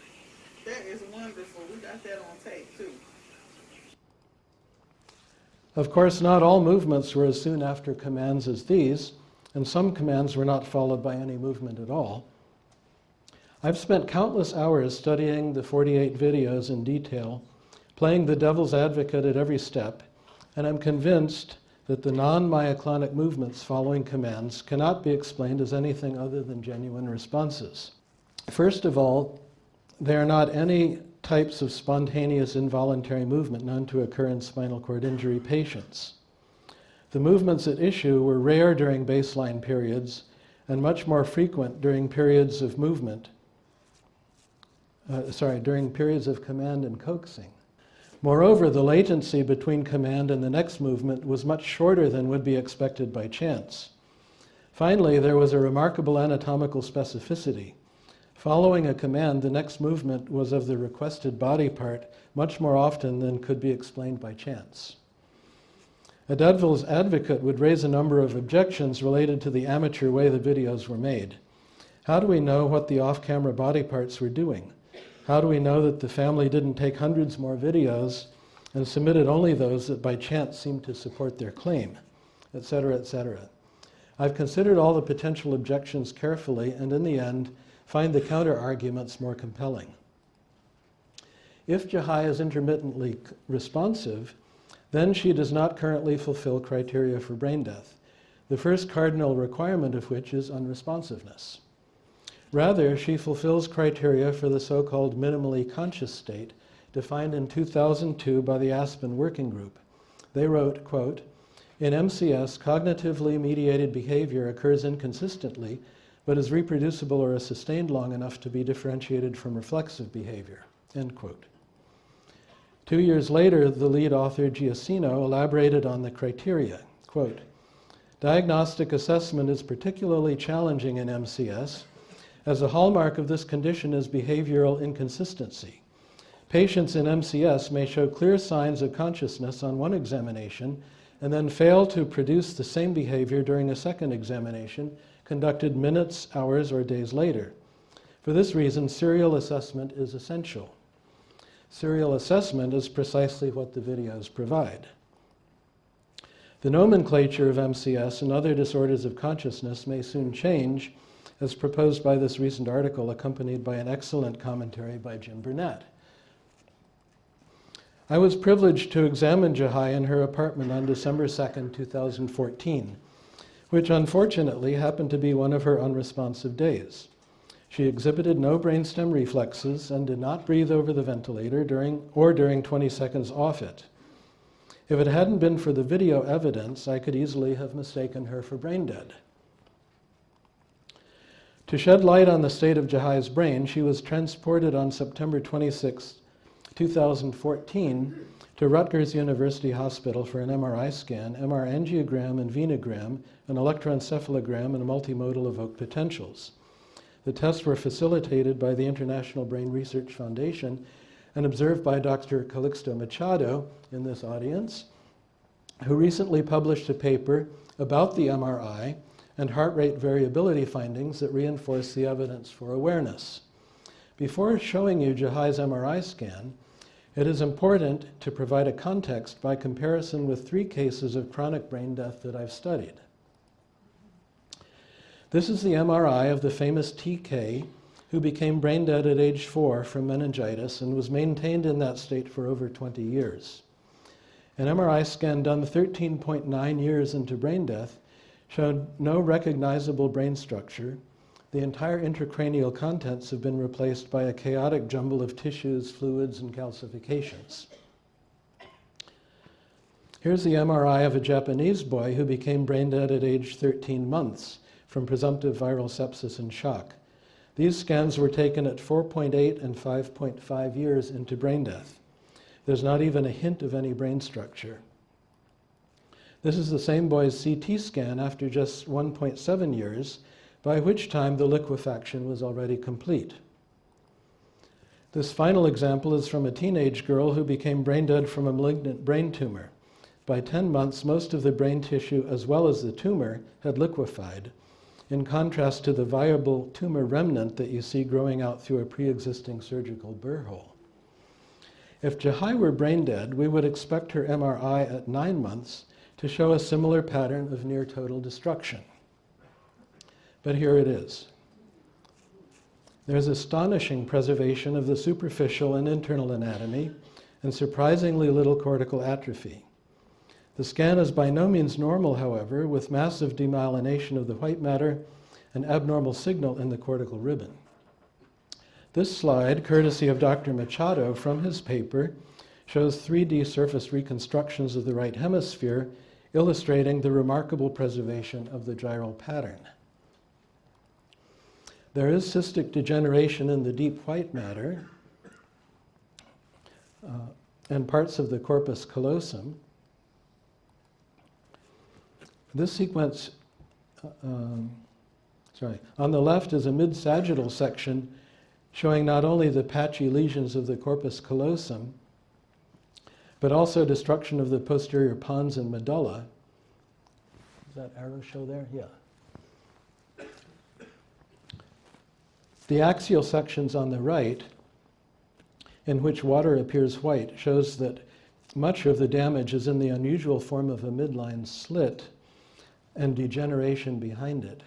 That is wonderful. We got that on tape too. Of course, not all movements were as soon after commands as these, and some commands were not followed by any movement at all. I've spent countless hours studying the 48 videos in detail, playing the devil's advocate at every step, and I'm convinced that the non-myoclonic movements following commands cannot be explained as anything other than genuine responses. First of all, there are not any types of spontaneous involuntary movement known to occur in spinal cord injury patients. The movements at issue were rare during baseline periods and much more frequent during periods of movement, uh, sorry, during periods of command and coaxing. Moreover, the latency between command and the next movement was much shorter than would be expected by chance. Finally, there was a remarkable anatomical specificity. Following a command, the next movement was of the requested body part much more often than could be explained by chance. A devil's advocate would raise a number of objections related to the amateur way the videos were made. How do we know what the off-camera body parts were doing? How do we know that the family didn't take hundreds more videos and submitted only those that by chance seemed to support their claim, etc., etc. I've considered all the potential objections carefully and in the end find the counter arguments more compelling. If Jahi is intermittently responsive, then she does not currently fulfill criteria for brain death, the first cardinal requirement of which is unresponsiveness. Rather, she fulfills criteria for the so-called minimally conscious state defined in 2002 by the Aspen Working Group. They wrote, quote, in MCS, cognitively mediated behavior occurs inconsistently, but is reproducible or is sustained long enough to be differentiated from reflexive behavior, end quote. Two years later, the lead author, Giacino, elaborated on the criteria. Quote, Diagnostic assessment is particularly challenging in MCS, as a hallmark of this condition is behavioral inconsistency. Patients in MCS may show clear signs of consciousness on one examination and then fail to produce the same behavior during a second examination conducted minutes, hours, or days later. For this reason, serial assessment is essential. Serial assessment is precisely what the videos provide. The nomenclature of MCS and other disorders of consciousness may soon change, as proposed by this recent article accompanied by an excellent commentary by Jim Bernat. I was privileged to examine Jahi in her apartment on December 2nd, 2014, which unfortunately happened to be one of her unresponsive days. She exhibited no brainstem reflexes and did not breathe over the ventilator during or during 20 seconds off it. If it hadn't been for the video evidence, I could easily have mistaken her for brain dead. To shed light on the state of Jahi's brain, she was transported on September 26, 2014 to Rutgers University Hospital for an MRI scan, MR angiogram and venogram, an electroencephalogram, and multimodal evoked potentials. The tests were facilitated by the International Brain Research Foundation and observed by Dr. Calixto Machado in this audience, who recently published a paper about the MRI and heart rate variability findings that reinforce the evidence for awareness. Before showing you Jahi's MRI scan, it is important to provide a context by comparison with three cases of chronic brain death that I've studied. This is the MRI of the famous TK who became brain dead at age four from meningitis and was maintained in that state for over 20 years. An MRI scan done 13.9 years into brain death showed no recognizable brain structure, the entire intracranial contents have been replaced by a chaotic jumble of tissues, fluids, and calcifications. Here's the MRI of a Japanese boy who became brain dead at age 13 months from presumptive viral sepsis and shock. These scans were taken at 4.8 and 5.5 years into brain death. There's not even a hint of any brain structure. This is the same boy's CT scan after just 1.7 years, by which time the liquefaction was already complete. This final example is from a teenage girl who became brain dead from a malignant brain tumor. By 10 months, most of the brain tissue, as well as the tumor, had liquefied, in contrast to the viable tumor remnant that you see growing out through a pre existing surgical burr hole. If Jahi were brain dead, we would expect her MRI at nine months to show a similar pattern of near total destruction. But here it is. There's astonishing preservation of the superficial and internal anatomy and surprisingly little cortical atrophy. The scan is by no means normal, however, with massive demyelination of the white matter and abnormal signal in the cortical ribbon. This slide, courtesy of Dr. Machado from his paper, shows 3D surface reconstructions of the right hemisphere, illustrating the remarkable preservation of the gyral pattern. There is cystic degeneration in the deep white matter uh, and parts of the corpus callosum. This sequence, uh, um, sorry, on the left is a mid-sagittal section showing not only the patchy lesions of the corpus callosum, but also destruction of the posterior pons and medulla. Does that arrow show there? Yeah. The axial sections on the right, in which water appears white, shows that much of the damage is in the unusual form of a midline slit and degeneration behind it.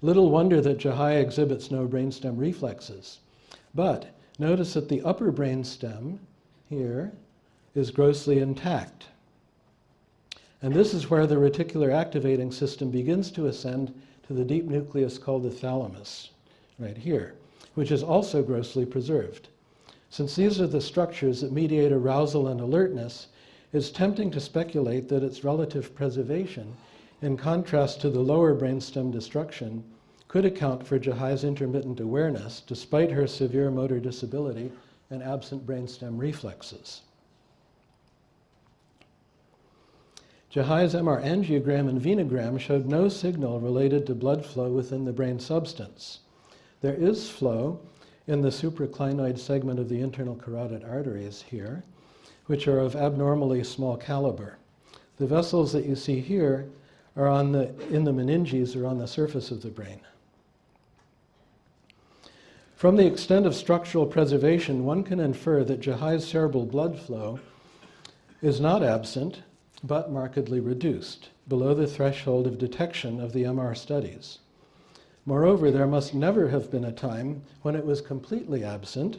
Little wonder that Jahi exhibits no brainstem reflexes. But notice that the upper brainstem here is grossly intact. And this is where the reticular activating system begins to ascend to the deep nucleus called the thalamus, right here, which is also grossly preserved. Since these are the structures that mediate arousal and alertness, it's tempting to speculate that its relative preservation, in contrast to the lower brainstem destruction, could account for Jahi's intermittent awareness despite her severe motor disability and absent brainstem reflexes. Jahi's MR angiogram and venogram showed no signal related to blood flow within the brain substance. There is flow in the supraclinoid segment of the internal carotid arteries here, which are of abnormally small caliber. The vessels that you see here are on the, in the meninges or on the surface of the brain. From the extent of structural preservation, one can infer that Jahi's cerebral blood flow is not absent, but markedly reduced, below the threshold of detection of the MR studies. Moreover, there must never have been a time when it was completely absent,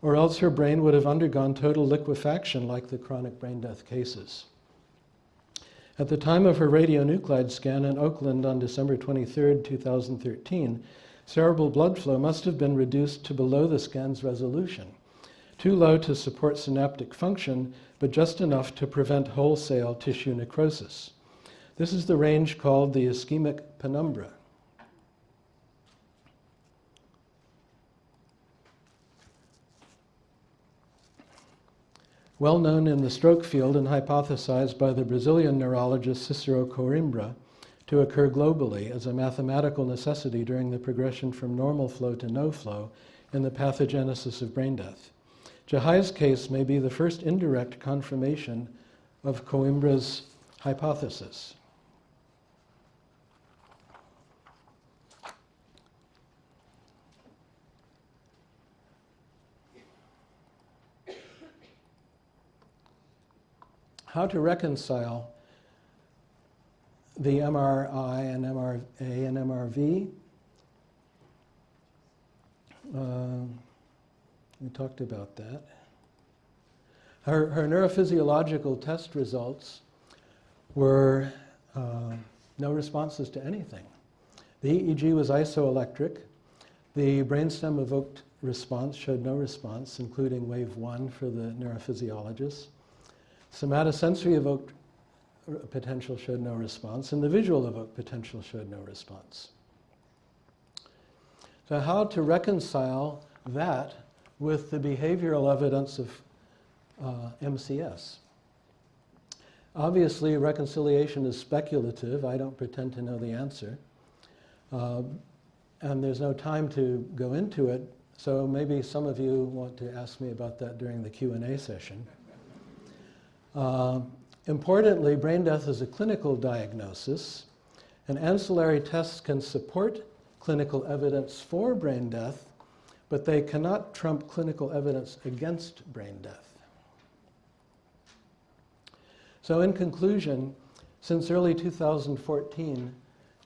or else her brain would have undergone total liquefaction like the chronic brain death cases. At the time of her radionuclide scan in Oakland on December 23, 2013, cerebral blood flow must have been reduced to below the scan's resolution, too low to support synaptic function, but just enough to prevent wholesale tissue necrosis. This is the range called the ischemic penumbra. Well known in the stroke field and hypothesized by the Brazilian neurologist Cicero Coimbra to occur globally as a mathematical necessity during the progression from normal flow to no flow in the pathogenesis of brain death. Jahi's case may be the first indirect confirmation of Coimbra's hypothesis. How to reconcile the MRI and MRA and MRV? Uh, we talked about that. Her, her neurophysiological test results were uh, no responses to anything. The EEG was isoelectric. The brainstem evoked response showed no response, including wave one for the neurophysiologist. Somatosensory evoked potential showed no response, and the visual evoked potential showed no response. So, how to reconcile that with the behavioral evidence of uh, MCS? Obviously, reconciliation is speculative. I don't pretend to know the answer. Um, and there's no time to go into it, so maybe some of you want to ask me about that during the Q&A session. Uh, importantly, brain death is a clinical diagnosis, and ancillary tests can support clinical evidence for brain death, but they cannot trump clinical evidence against brain death. So, in conclusion, since early 2014,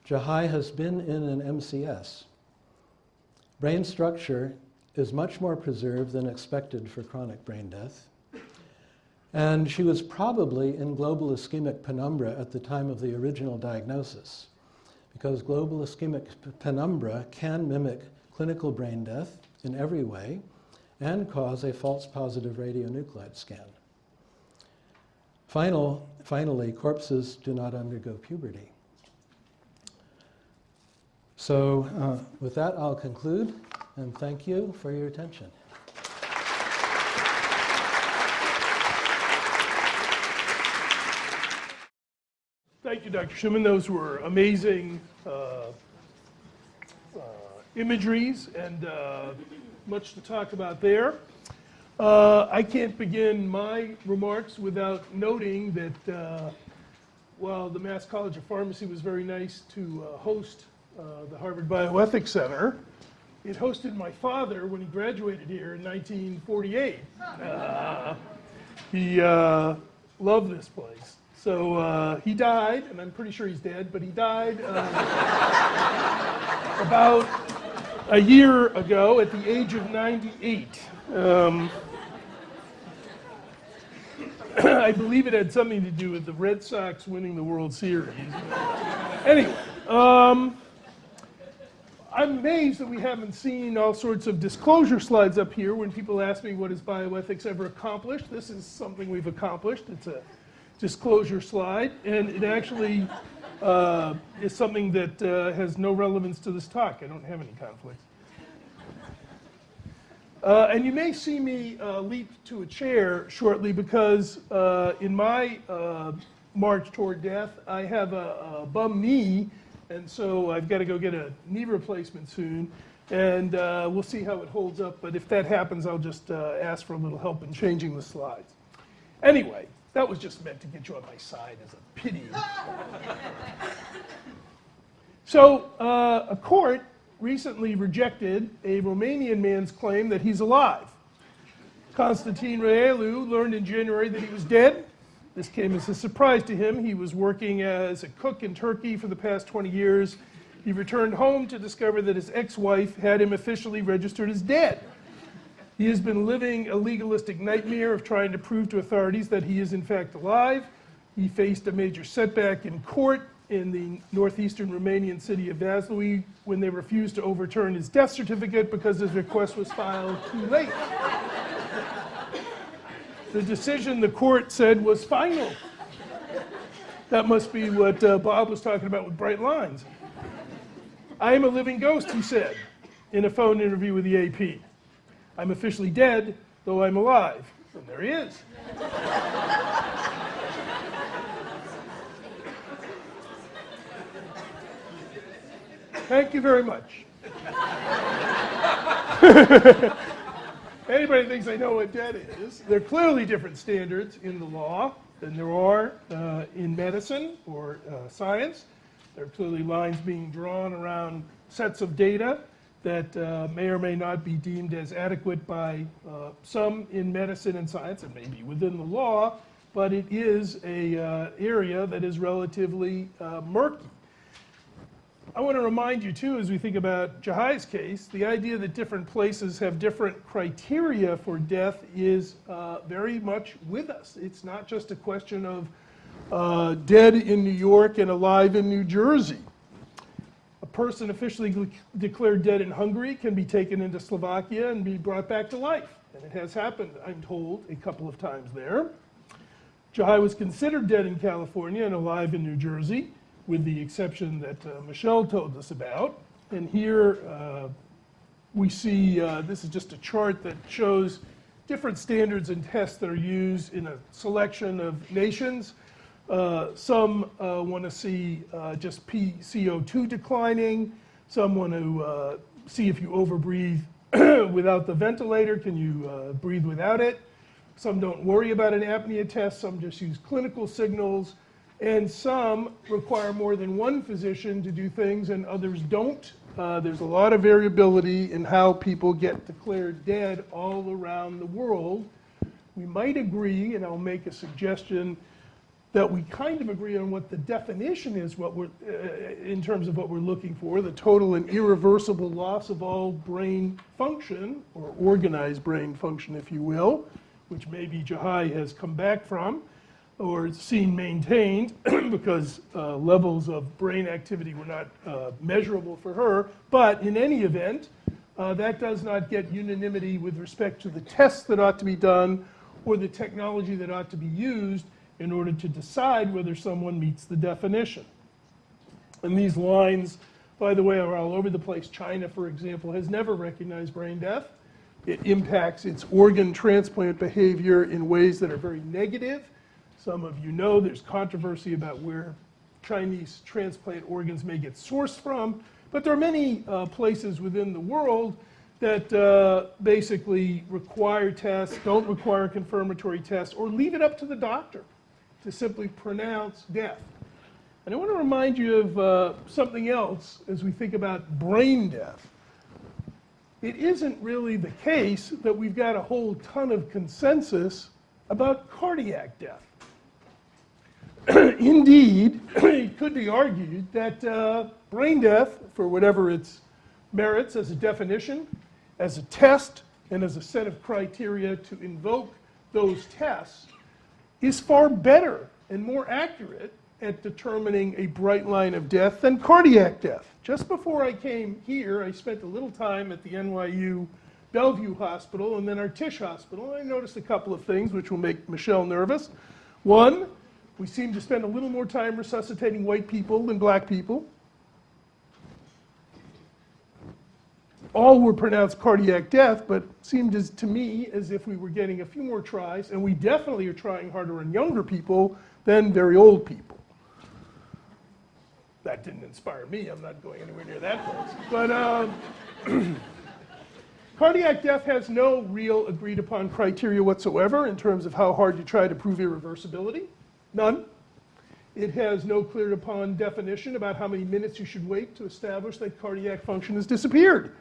Jahi has been in an MCS. Brain structure is much more preserved than expected for chronic brain death. And she was probably in global ischemic penumbra at the time of the original diagnosis, because global ischemic penumbra can mimic clinical brain death in every way and cause a false positive radionuclide scan. Final, finally, corpses do not undergo puberty. So, uh, with that, I'll conclude and thank you for your attention. Thank you, Dr. Shewmon. Those were amazing uh, uh, imageries and uh, much to talk about there. Uh, I can't begin my remarks without noting that uh, while the Mass College of Pharmacy was very nice to uh, host the Harvard Bioethics Center, it hosted my father when he graduated here in 1948. Uh, he loved this place. So uh, he died, and I'm pretty sure he's dead, but he died uh, about a year ago at the age of 98. Um, I believe it had something to do with the Red Sox winning the World Series. anyway, um, I'm amazed that we haven't seen all sorts of disclosure slides up here when people ask me what has bioethics ever accomplished. This is something we've accomplished. It's a disclosure slide, and it actually uh, is something that uh, has no relevance to this talk. I don't have any conflicts. Uh, and you may see me uh, leap to a chair shortly because uh, in my uh, march toward death, I have a, a bum knee, and so I've got to go get a knee replacement soon. And we'll see how it holds up, but if that happens, I'll just ask for a little help in changing the slides. Anyway, that was just meant to get you on my side as a pity. so, uh, a court recently rejected a Romanian man's claim that he's alive. Constantine Reliu learned in January that he was dead. This came as a surprise to him. He was working as a cook in Turkey for the past 20 years. He returned home to discover that his ex wife had him officially registered as dead. He has been living a legalistic nightmare of trying to prove to authorities that he is in fact alive. He faced a major setback in court in the northeastern Romanian city of Vaslui when they refused to overturn his death certificate because his request was filed too late. The decision, the court said, was final. That must be what uh, Bob was talking about with bright lines. I am a living ghost, he said in a phone interview with the AP. I'm officially dead, though I'm alive. And there he is. Thank you very much. Anybody thinks they know what debt is, there are clearly different standards in the law than there are uh, in medicine or uh, science. There are clearly lines being drawn around sets of data that uh, may or may not be deemed as adequate by uh, some in medicine and science, and maybe within the law, but it is a uh, area that is relatively uh, murky. I want to remind you too, as we think about Jahi's case, the idea that different places have different criteria for death is uh, very much with us. It's not just a question of uh, dead in New York and alive in New Jersey. Person officially declared dead in Hungary can be taken into Slovakia and be brought back to life. And it has happened, I'm told, a couple of times there. Jahi was considered dead in California and alive in New Jersey, with the exception that uh, Michele told us about. And here uh, we see, uh, this is just a chart that shows different standards and tests that are used in a selection of nations. Uh, some uh, want to see uh, just P- CO2 declining. Some want to uh, see if you overbreathe without the ventilator, can you uh, breathe without it? Some don't worry about an apnea test, some just use clinical signals, and some require more than one physician to do things and others don't. Uh, there's a lot of variability in how people get declared dead all around the world. We might agree, and I'll make a suggestion, that we kind of agree on what the definition is, what we're, uh, in terms of what we're looking for, the total and irreversible loss of all brain function, or organized brain function, if you will, which maybe Jahi has come back from, or seen maintained, because uh, levels of brain activity were not uh, measurable for her. But in any event, uh, that does not get unanimity with respect to the tests that ought to be done or the technology that ought to be used in order to decide whether someone meets the definition. And these lines, by the way, are all over the place. China, for example, has never recognized brain death. It impacts its organ transplant behavior in ways that are very negative. Some of you know there's controversy about where Chinese transplant organs may get sourced from, but there are many uh, places within the world that uh, basically require tests, don't require confirmatory tests, or leave it up to the doctor to simply pronounce death. And I want to remind you of uh, something else as we think about brain death. It isn't really the case that we've got a whole ton of consensus about cardiac death. Indeed, it could be argued that uh, brain death, for whatever its merits as a definition, as a test, and as a set of criteria to invoke those tests, is far better and more accurate at determining a bright line of death than cardiac death. Just before I came here, I spent a little time at the NYU Bellevue Hospital and then our Tisch Hospital, and I noticed a couple of things which will make Michele nervous. One, we seem to spend a little more time resuscitating white people than black people. All were pronounced cardiac death, but seemed as, to me as if we were getting a few more tries, and we definitely are trying harder on younger people than very old people. That didn't inspire me. I'm not going anywhere near that place. But um, cardiac death has no real agreed upon criteria whatsoever in terms of how hard you try to prove irreversibility. None. It has no clear upon definition about how many minutes you should wait to establish that cardiac function has disappeared.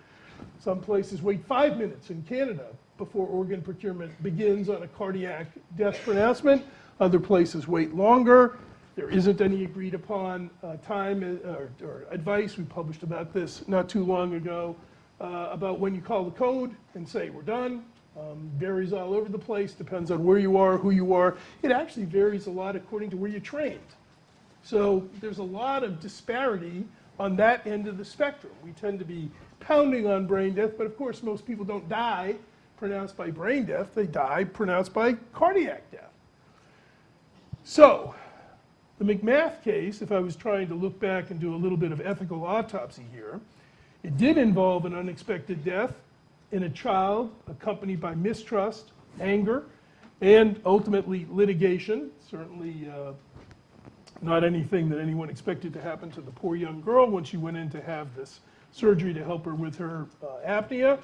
Some places wait five minutes in Canada before organ procurement begins on a cardiac death pronouncement. Other places wait longer. There isn't any agreed upon uh, time uh, or, or, advice. We published about this not too long ago uh, about when you call the code and say we're done. Um, varies all over the place, depends on where you are, who you are. It actually varies a lot according to where you're trained. So there's a lot of disparity on that end of the spectrum. We tend to be pounding on brain death, but of course most people don't die pronounced by brain death, they die pronounced by cardiac death. So, the McMath case, if I was trying to look back and do a little bit of ethical autopsy here, it did involve an unexpected death in a child accompanied by mistrust, anger, and ultimately litigation. Certainly uh, not anything that anyone expected to happen to the poor young girl when she went in to have this surgery to help her with her uh, apnea.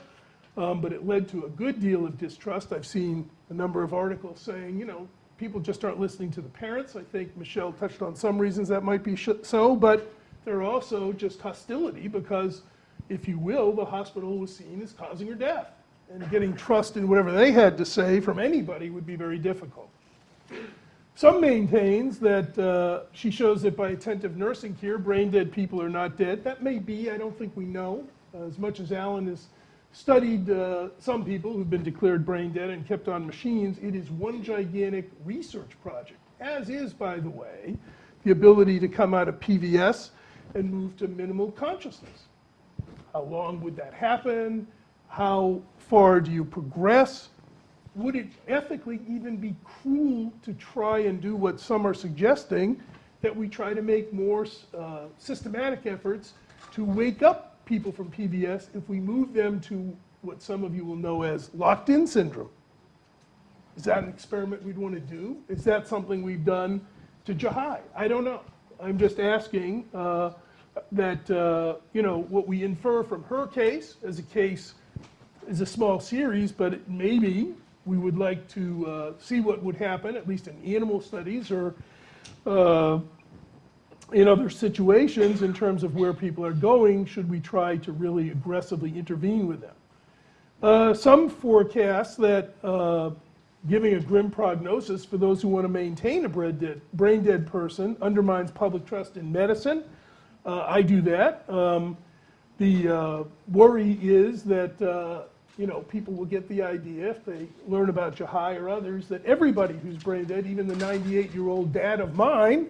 Um, but it led to a good deal of distrust. I've seen a number of articles saying, you know, people just aren't listening to the parents. I think Michele touched on some reasons that might be so, but there are also just hostility because, if you will, the hospital was seen as causing her death. And getting trust in whatever they had to say from anybody would be very difficult. Some maintains that uh, she shows that by attentive nursing care, brain dead people are not dead. That may be, I don't think we know. Uh, as much as Alan has studied uh, some people who've been declared brain dead and kept on machines, it is one gigantic research project, as is, by the way, the ability to come out of PVS and move to minimal consciousness. How long would that happen? How far do you progress? Would it ethically even be cruel to try and do what some are suggesting, that we try to make more uh, systematic efforts to wake up people from PVS if we move them to what some of you will know as locked-in syndrome? Is that an experiment we'd want to do? Is that something we've done to Jahi? I don't know. I'm just asking uh, that, uh, you know, what we infer from her case as a case is a small series, but maybe we would like to uh, see what would happen, at least in animal studies or uh, in other situations in terms of where people are going, should we try to really aggressively intervene with them. Uh, Some forecast that uh, giving a grim prognosis for those who want to maintain a brain dead, person undermines public trust in medicine. Uh, I do that. Um, the uh, worry is that you know people will get the idea if they learn about Jahi or others that everybody who's brain dead, even the 98-year-old dad of mine,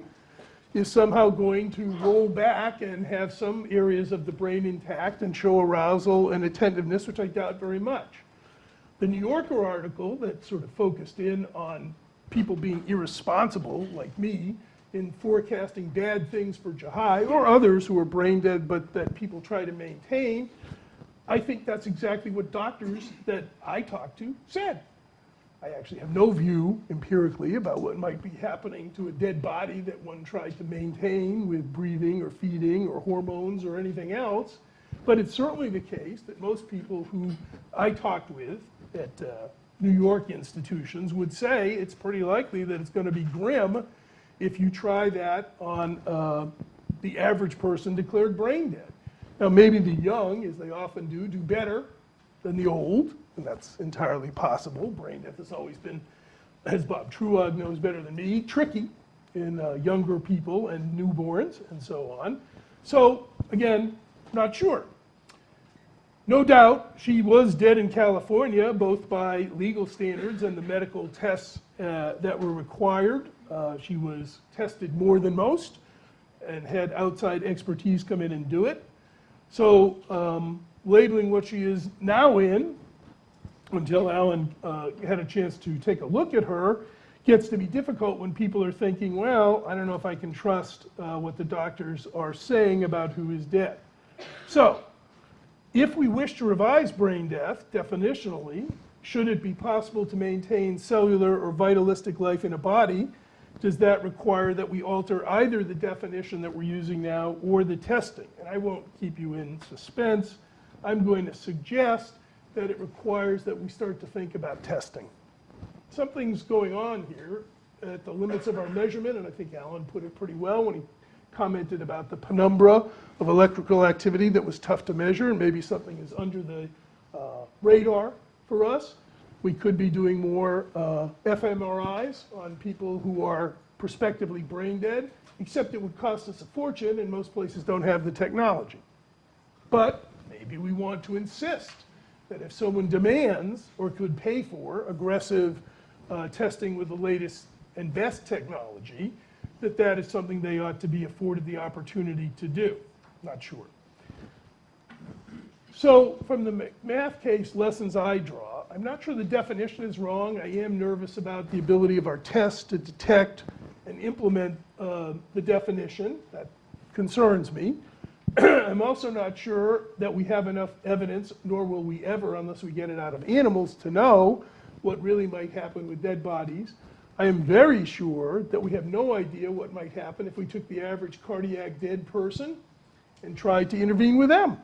is somehow going to roll back and have some areas of the brain intact and show arousal and attentiveness, which I doubt very much. The New Yorker article that sort of focused in on people being irresponsible, like me, in forecasting bad things for Jahi or others who are brain dead but that people try to maintain, I think that's exactly what doctors that I talked to said. I actually have no view empirically about what might be happening to a dead body that one tried to maintain with breathing or feeding or hormones or anything else. But it's certainly the case that most people who I talked with at uh, New York institutions would say it's pretty likely that it's going to be grim if you try that on uh, the average person declared brain dead. Now, maybe the young, as they often do, do better than the old, and that's entirely possible. Brain death has always been, as Bob Truog knows better than me, tricky in uh, younger people and newborns and so on. So, again, not sure. No doubt she was dead in California, both by legal standards and the medical tests uh, that were required. Uh, she was tested more than most and had outside expertise come in and do it. So, um, labeling what she is now in, until Alan uh, had a chance to take a look at her, gets to be difficult when people are thinking, well, I don't know if I can trust uh, what the doctors are saying about who is dead. So, if we wish to revise brain death definitionally, should it be possible to maintain cellular or vitalistic life in a body, does that require that we alter either the definition that we're using now or the testing? And I won't keep you in suspense. I'm going to suggest that it requires that we start to think about testing. Something's going on here at the limits of our measurement, and I think Alan put it pretty well when he commented about the penumbra of electrical activity that was tough to measure, and maybe something is under the uh, radar for us. We could be doing more uh, fMRIs on people who are prospectively brain dead, except it would cost us a fortune, and most places don't have the technology. But maybe we want to insist that if someone demands or could pay for aggressive uh, testing with the latest and best technology, that that is something they ought to be afforded the opportunity to do. Not sure. So from the McMath case lessons I draw, I'm not sure the definition is wrong. I am nervous about the ability of our tests to detect and implement uh, the definition. That concerns me. I'm also not sure that we have enough evidence, nor will we ever, unless we get it out of animals, to know what really might happen with dead bodies. I am very sure that we have no idea what might happen if we took the average cardiac dead person and tried to intervene with them.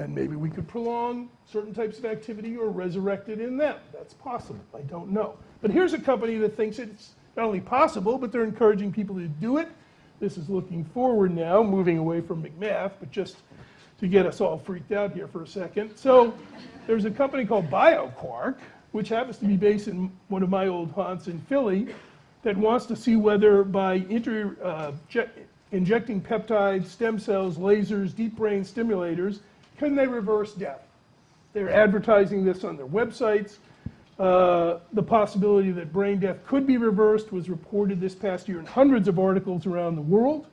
And maybe we could prolong certain types of activity or resurrect it in them. That's possible. I don't know. But here's a company that thinks it's not only possible, but they're encouraging people to do it. This is looking forward now, moving away from McMath, but just to get us all freaked out here for a second. So there's a company called BioQuark, which happens to be based in one of my old haunts in Philly, that wants to see whether by inter, uh, injecting peptides, stem cells, lasers, deep brain stimulators, can they reverse death? They're advertising this on their websites. Uh, the possibility that brain death could be reversed was reported this past year in hundreds of articles around the world.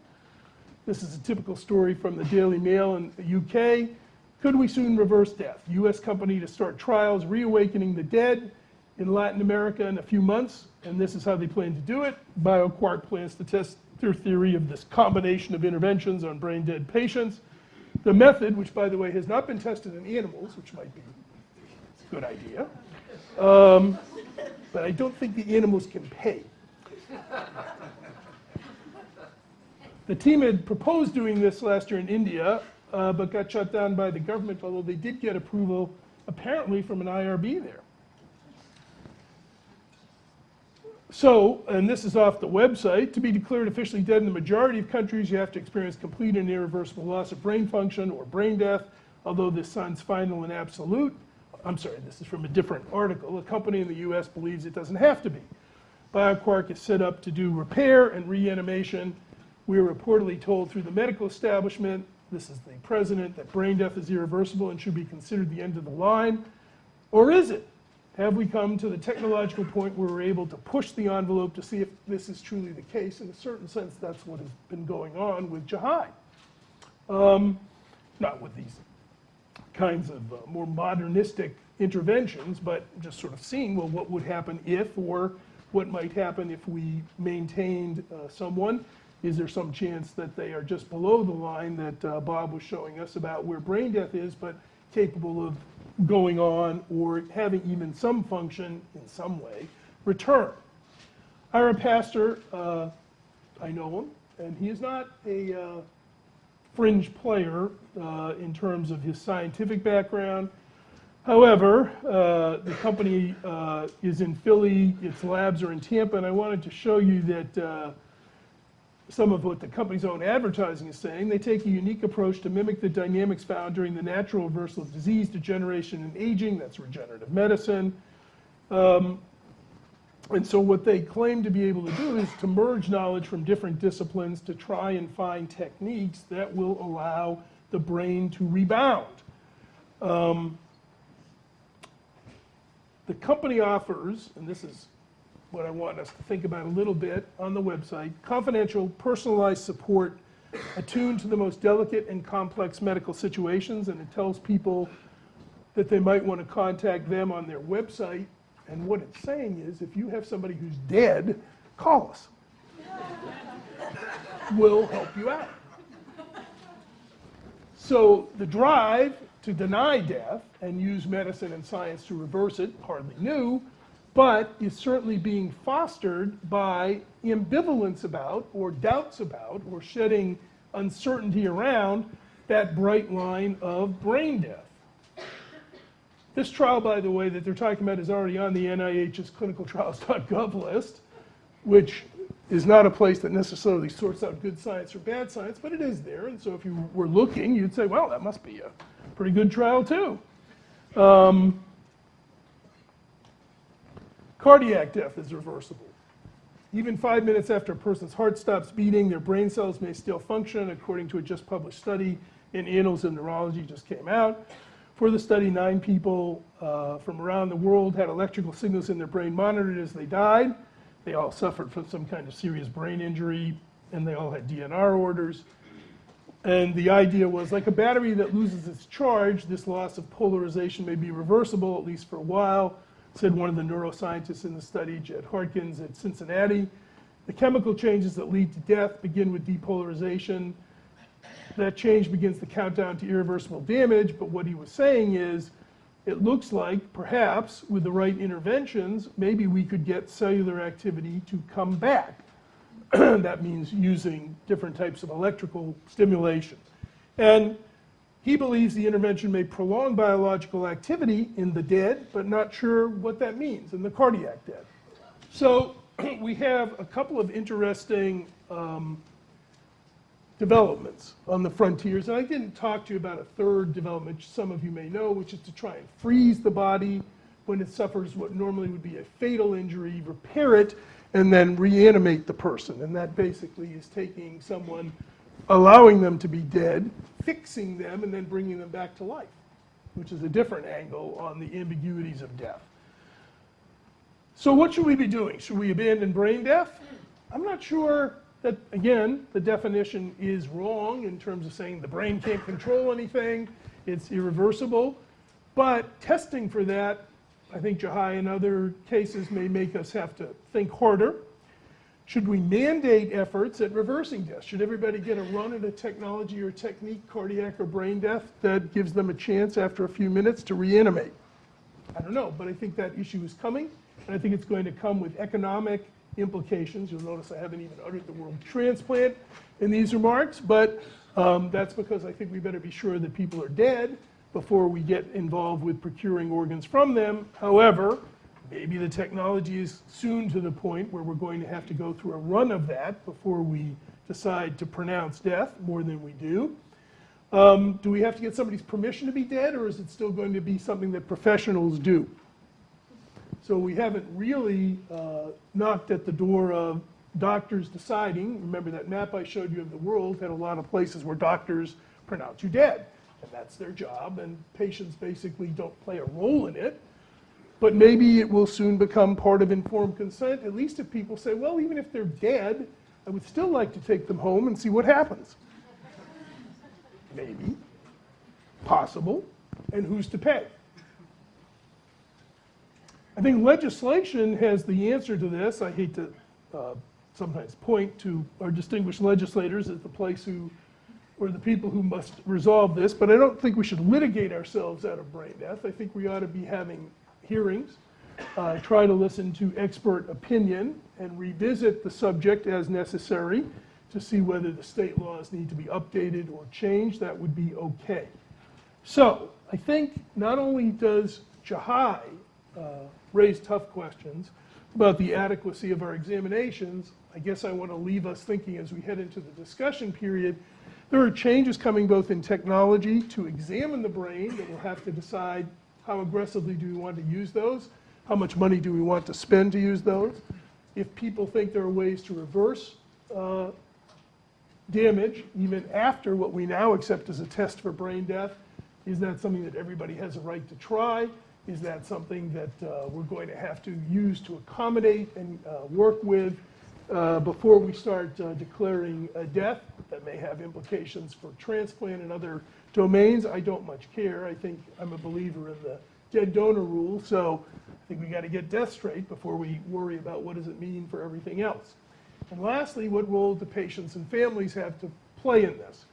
This is a typical story from the Daily Mail in the UK. Could we soon reverse death? U.S. company to start trials reawakening the dead in Latin America in a few months, and this is how they plan to do it. BioQuark plans to test their theory of this combination of interventions on brain dead patients. The method, which by the way has not been tested in animals, which might be a good idea, um, but I don't think the animals can pay. The team had proposed doing this last year in India, uh, but got shut down by the government, although they did get approval apparently from an IRB there. So, and this is off the website, to be declared officially dead in the majority of countries, you have to experience complete and irreversible loss of brain function or brain death, although this sounds final and absolute. I'm sorry, this is from a different article. A company in the US believes it doesn't have to be. BioQuark is set up to do repair and reanimation. We are reportedly told through the medical establishment, this is the president, that brain death is irreversible and should be considered the end of the line. Or is it? Have we come to the technological point where we're able to push the envelope to see if this is truly the case? In a certain sense, that's what has been going on with Jahi. Um, not with these kinds of uh, more modernistic interventions, but just sort of seeing, well, what would happen if, or what might happen if we maintained uh, someone? Is there some chance that they are just below the line that uh, Bob was showing us about where brain death is, but capable of going on or having even some function in some way return? Ira Pastor, uh, I know him, and he is not a uh, fringe player uh, in terms of his scientific background. However, uh, the company uh, is in Philly, its labs are in Tampa, and I wanted to show you that uh, some of what the company's own advertising is saying. They take a unique approach to mimic the dynamics found during the natural reversal of disease, degeneration, and aging. That's regenerative medicine. Um, and so what they claim to be able to do is to merge knowledge from different disciplines to try and find techniques that will allow the brain to rebound. Um, the company offers, and this is what I want us to think about a little bit on the website, confidential, personalized support attuned to the most delicate and complex medical situations, and it tells people that they might want to contact them on their website. And what it's saying is, if you have somebody who's dead, call us. we'll help you out. So the drive to deny death and use medicine and science to reverse it, hardly new, but is certainly being fostered by ambivalence about, or doubts about, or shedding uncertainty around that bright line of brain death. This trial, by the way, that they're talking about is already on the NIH's clinicaltrials.gov list, which is not a place that necessarily sorts out good science or bad science, but it is there. And so if you were looking, you'd say, well, that must be a pretty good trial too. Um, cardiac death is reversible. Even five minutes after a person's heart stops beating, their brain cells may still function, according to a just published study in Annals of Neurology just came out. For the study, nine people uh, from around the world had electrical signals in their brain monitored as they died. They all suffered from some kind of serious brain injury, and they all had DNR orders. And the idea was like a battery that loses its charge, this loss of polarization may be reversible, at least for a while, said one of the neuroscientists in the study, Jed Hartings at Cincinnati. The chemical changes that lead to death begin with depolarization. That change begins the countdown to irreversible damage, but what he was saying is, it looks like perhaps with the right interventions, maybe we could get cellular activity to come back. that means using different types of electrical stimulation. And he believes the intervention may prolong biological activity in the dead, but not sure what that means in the cardiac dead. So we have a couple of interesting um, developments on the frontiers. And I didn't talk to you about a third development, some of you may know, which is to try and freeze the body when it suffers what normally would be a fatal injury, repair it, and then reanimate the person. And that basically is taking someone, allowing them to be dead, fixing them, and then bringing them back to life, which is a different angle on the ambiguities of death. So what should we be doing? Should we abandon brain death? I'm not sure that, again, the definition is wrong in terms of saying the brain can't control anything, it's irreversible. But testing for that, I think Jahi and other cases may make us have to think harder. Should we mandate efforts at reversing death? Should everybody get a run at a technology or technique, cardiac or brain death, that gives them a chance after a few minutes to reanimate? I don't know, but I think that issue is coming, and I think it's going to come with economic implications. You'll notice I haven't even uttered the word transplant in these remarks, but um, that's because I think we better be sure that people are dead before we get involved with procuring organs from them. However, maybe the technology is soon to the point where we're going to have to go through a run of that before we decide to pronounce death more than we do. Um, do we have to get somebody's permission to be dead, or is it still going to be something that professionals do? So we haven't really uh, knocked at the door of doctors deciding. Remember that map I showed you of the world had a lot of places where doctors pronounce you dead, and that's their job, and patients basically don't play a role in it. But maybe it will soon become part of informed consent, at least if people say, well, even if they're dead, I would still like to take them home and see what happens. Maybe. Possible. And who's to pay? I think legislation has the answer to this. I hate to uh, sometimes point to our distinguished legislators as the place who, or the people who must resolve this, but I don't think we should litigate ourselves out of brain death. I think we ought to be having hearings, uh, try to listen to expert opinion, and revisit the subject as necessary to see whether the state laws need to be updated or changed. That would be okay. So I think not only does Jahi uh, raise tough questions about the adequacy of our examinations, I guess I want to leave us thinking as we head into the discussion period. There are changes coming both in technology to examine the brain that we'll have to decide how aggressively do we want to use those, how much money do we want to spend to use those. If people think there are ways to reverse uh, damage, even after what we now accept as a test for brain death, is that something that everybody has a right to try? Is that something that uh, we're going to have to use to accommodate and uh, work with uh, before we start uh, declaring a death that may have implications for transplant and other domains? I don't much care. I think I'm a believer in the dead donor rule, so I think we got to get death straight before we worry about what does it mean for everything else. And lastly, what role do patients and families have to play in this?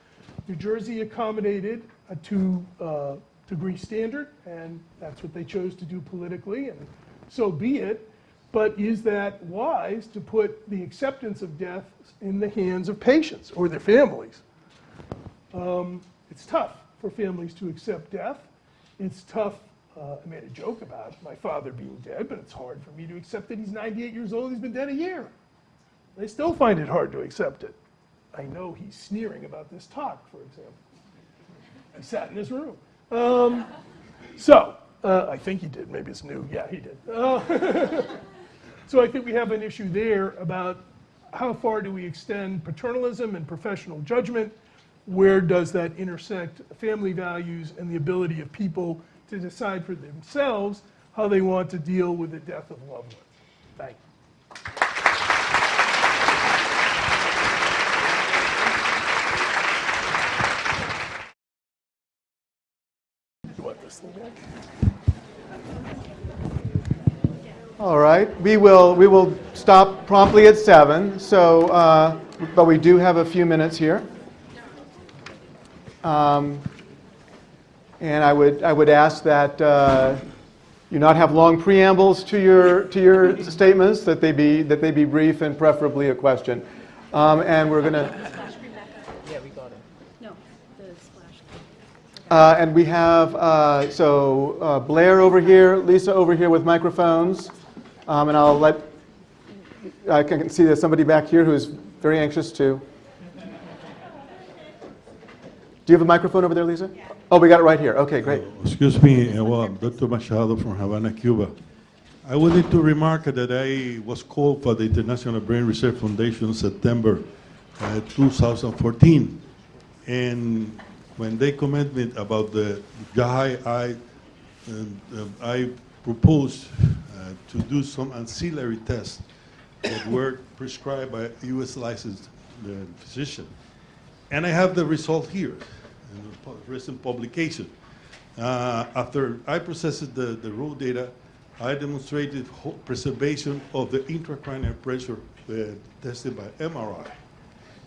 New Jersey accommodated a two uh, degree standard, and that's what they chose to do politically, and so be it. But is that wise to put the acceptance of death in the hands of patients or their families? Um, it's tough for families to accept death. It's tough. Uh, I made a joke about my father being dead, but it's hard for me to accept that he's 98 years old. He's been dead a year. They still find it hard to accept it. I know he's sneering about this talk, for example. I sat in his room. Um, so, uh, I think he did. Maybe it's new. Yeah, he did. Uh, so I think we have an issue there about how far do we extend paternalism and professional judgment? Where does that intersect family values and the ability of people to decide for themselves how they want to deal with the death of loved ones? Thank you. All right, we will, we will stop promptly at seven, so, uh, but we do have a few minutes here. Um, And I would, I would ask that uh, you not have long preambles to your, to your statements, that they be, that they be brief and preferably a question. Um, And we're going to, No, the splash. Uh, And we have, uh, so uh, Blair over here, Lisa over here with microphones. Um, And I'll let, I can see there's somebody back here who's very anxious to. Do you have a microphone over there, Lisa? Oh, we got it right here. Okay, great. Excuse me, uh, well, Dr. Machado from Havana, Cuba. I wanted to remark that I was called for the International Brain Research Foundation in September uh, 2014. And when they commented about the guy, I, uh, I proposed uh, to do some ancillary tests that were prescribed by a U.S. licensed uh, physician. And I have the result here in pu- recent publication. Uh, after I processed the, the raw data, I demonstrated preservation of the intracranial pressure uh, tested by MRI.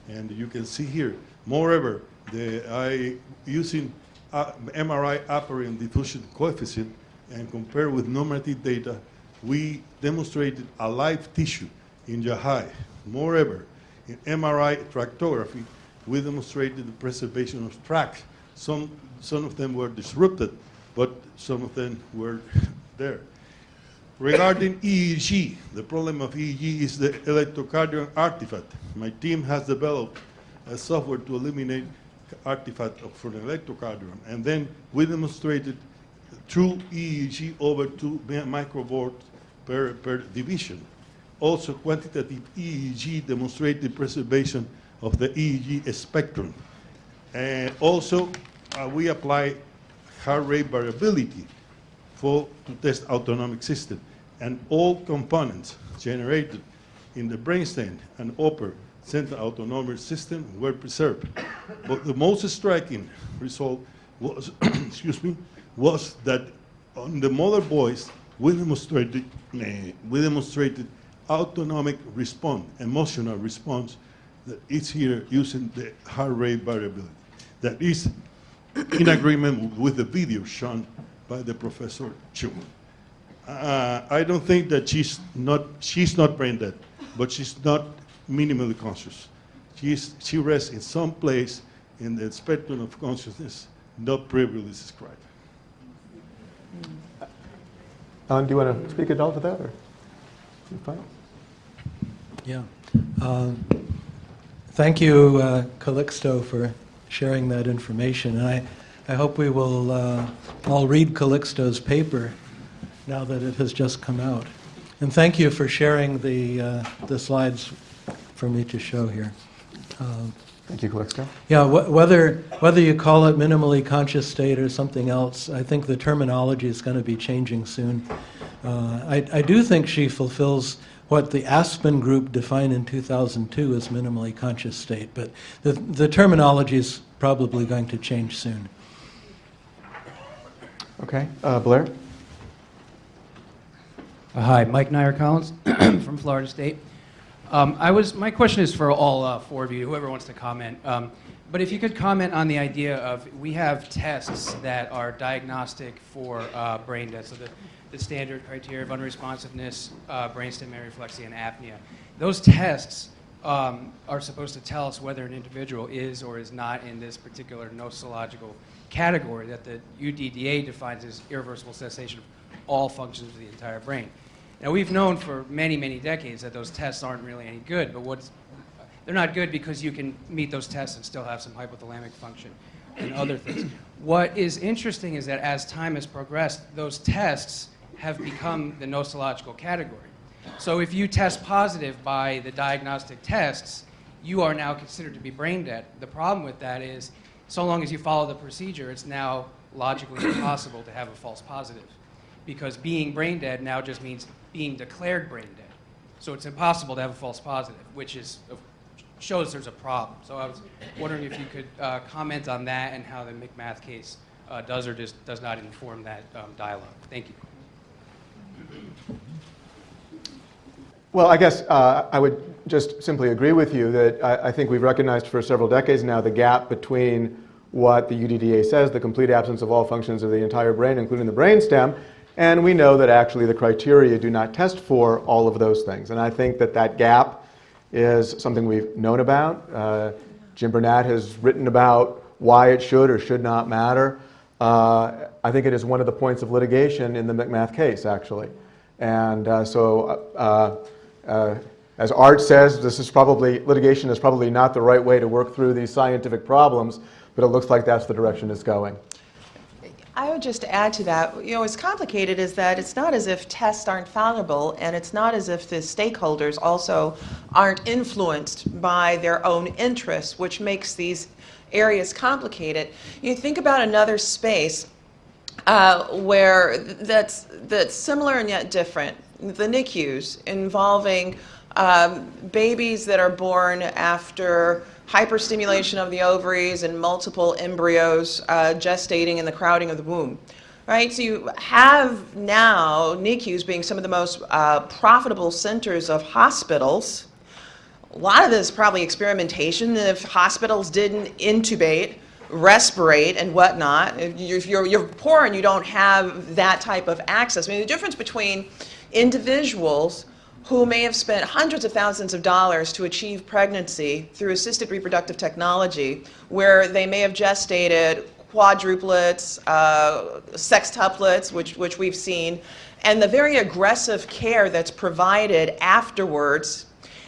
And you can see here, moreover, the, I, using uh, MRI apparent diffusion coefficient and compared with normative data, we demonstrated a live tissue in Yahai. Moreover, in MRI tractography, we demonstrated the preservation of tracks. Some, some of them were disrupted, but some of them were there. Regarding EEG, the problem of EEG is the electrocardiogram artifact. My team has developed a software to eliminate artifact of- for the electrocardiogram. And then we demonstrated true EEG over two mi- microvolts per, per division. Also, quantitative EEG demonstrated preservation of the EEG spectrum. And also, uh, we apply heart rate variability for to test autonomic system. And all components generated in the brainstem and upper central autonomic system were preserved. But the most striking result was, excuse me, was that on the mother voice, we demonstrated, eh, we demonstrated autonomic response, emotional response is here using the heart rate variability. That is in agreement with the video shown by the Professor Chu. Uh, I don't think that she's not, she's not brain dead, but she's not minimally conscious. She's, she rests in some place in the spectrum of consciousness not previously described. Alan, do you want to speak at all to that, or? fine? Yeah. Um, Thank you, uh, Calixto, for sharing that information. And I, I hope we will uh, all read Calixto's paper now that it has just come out. And thank you for sharing the, uh, the slides for me to show here. Um, Thank you, Calixto. yeah, wh- whether, whether you call it minimally conscious state or something else, I think the terminology is going to be changing soon. Uh, I, I do think she fulfills what the Aspen group defined in 2002 as minimally conscious state, but the, the terminology is probably going to change soon. Okay, uh, Blair? Uh, Hi, Mike Nair-Collins from Florida State. Um, I was, my question is for all uh, four of you, whoever wants to comment. Um, but if you could comment on the idea of we have tests that are diagnostic for uh, brain death, so the, the standard criteria of unresponsiveness, uh, brainstem areflexia, and apnea. Those tests um, are supposed to tell us whether an individual is or is not in this particular nosological category that the UDDA defines as irreversible cessation of all functions of the entire brain. Now, we've known for many, many decades that those tests aren't really any good, but what's, they're not good because you can meet those tests and still have some hypothalamic function and other things. What is interesting is that as time has progressed, those tests have become the nosological category. So if you test positive by the diagnostic tests, you are now considered to be brain dead. The problem with that is, so long as you follow the procedure, it's now logically impossible to have a false positive. Because being brain dead now just means being declared brain dead. So it's impossible to have a false positive, which is, shows there's a problem. So I was wondering if you could uh, comment on that and how the McMath case uh, does or just does not inform that um, dialogue. Thank you. Well, I guess uh, I would just simply agree with you that I, I think we've recognized for several decades now the gap between what the UDDA says, the complete absence of all functions of the entire brain, including the brainstem, and we know that actually the criteria do not test for all of those things. And I think that that gap is something we've known about. Uh, Jim Bernat has written about why it should or should not matter. Uh, I think it is one of the points of litigation in the McMath case, actually. And uh, so, uh, uh, as Art says, this is probably, litigation is probably not the right way to work through these scientific problems, but it looks like that's the direction it's going. I would just add to that, you know, what's complicated is that it's not as if tests aren't fallible, and it's not as if the stakeholders also aren't influenced by their own interests, which makes these areas complicated. You think about another space uh, where that's, that's similar and yet different, the NICUs involving um, babies that are born after hyperstimulation of the ovaries and multiple embryos uh, gestating in the crowding of the womb. Right, so you have now NICUs being some of the most uh, profitable centers of hospitals. A lot of this is probably experimentation. If hospitals didn't intubate, respirate, and whatnot, if you're, you're poor and you don't have that type of access. I mean, the difference between individuals who may have spent hundreds of thousands of dollars to achieve pregnancy through assisted reproductive technology, where they may have gestated quadruplets, uh, sextuplets, which, which we've seen, and the very aggressive care that's provided afterwards.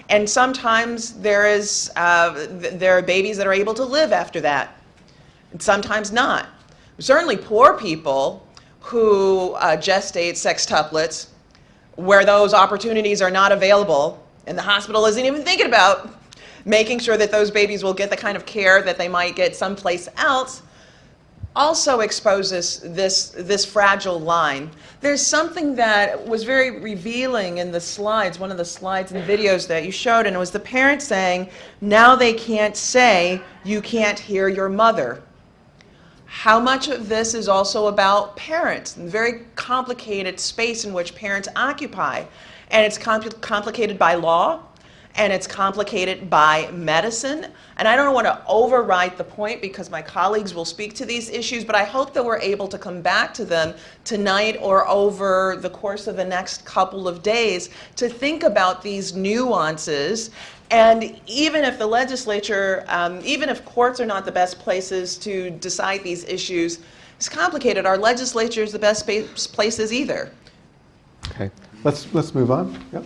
And sometimes there, is, uh, th- there are babies that are able to live after that, and sometimes not. Certainly, poor people who uh, gestate sextuplets, where those opportunities are not available, and the hospital isn't even thinking about making sure that those babies will get the kind of care that they might get someplace else, also exposes this, this fragile line. There's something that was very revealing in the slides, one of the slides and videos that you showed, and it was the parent saying, now they can't say, you can't hear your mother. How much of this is also about parents very complicated space in which parents occupy? And it's compl- complicated by law, and it's complicated by medicine. And I don't want to overwrite the point because my colleagues will speak to these issues, but I hope that we're able to come back to them tonight or over the course of the next couple of days to think about these nuances. And even if the legislature, um, even if courts are not the best places to decide these issues, it's complicated. Our legislature is the best places either. Okay, let's, let's move on. Yep.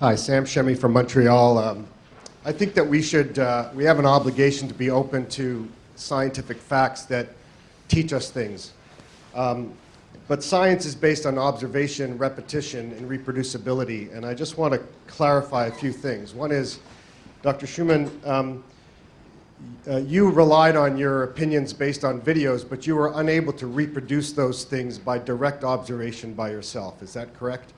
Hi, Sam Shemie from Montreal. Um, I think that we should, uh, we have an obligation to be open to scientific facts that teach us things. Um, but science is based on observation, repetition, and reproducibility. And I just want to clarify a few things. One is, Dr. Shewmon, um, uh, you relied on your opinions based on videos, but you were unable to reproduce those things by direct observation by yourself. Is that correct?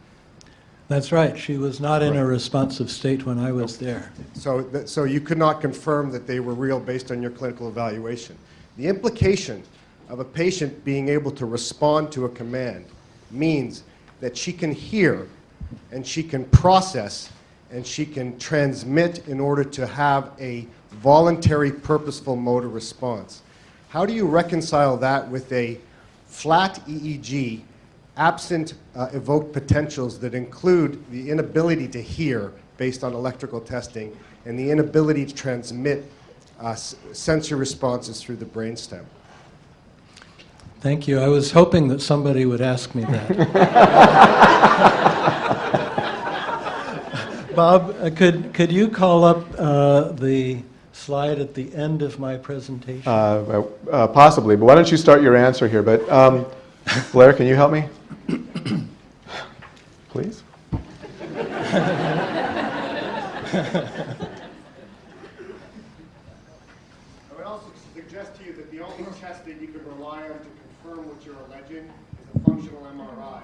That's right. She was not in a responsive state when I was there. So, that, so you could not confirm that they were real based on your clinical evaluation. The implication of a patient being able to respond to a command means that she can hear and she can process and she can transmit in order to have a voluntary, purposeful motor response. How do you reconcile that with a flat EEG absent uh, evoked potentials that include the inability to hear based on electrical testing and the inability to transmit uh, sensory responses through the brainstem. Thank you. I was hoping that somebody would ask me that. Bob, uh, could, could you call up uh, the slide at the end of my presentation? Uh, uh, Possibly, but why don't you start your answer here? But um, Blair, can you help me? Please? I would also suggest to you that the only test that you can rely on to confirm what you're alleging is a functional MRI.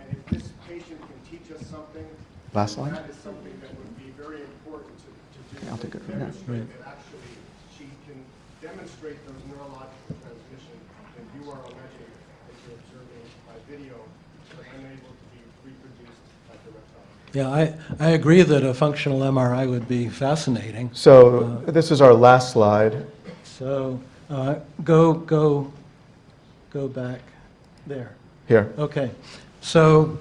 And if this patient can teach us something, Last slide? that is something that would be very important to, to do. Okay, I'll take it to from here. Demonstrate Right. that actually she can demonstrate those neurological transmission that you are alleging that observing by video, but unable to be reproduced by direct. Yeah, I, I agree that a functional MRI would be fascinating. So this is our last slide. So uh, go, go, go back there. Here. Okay. So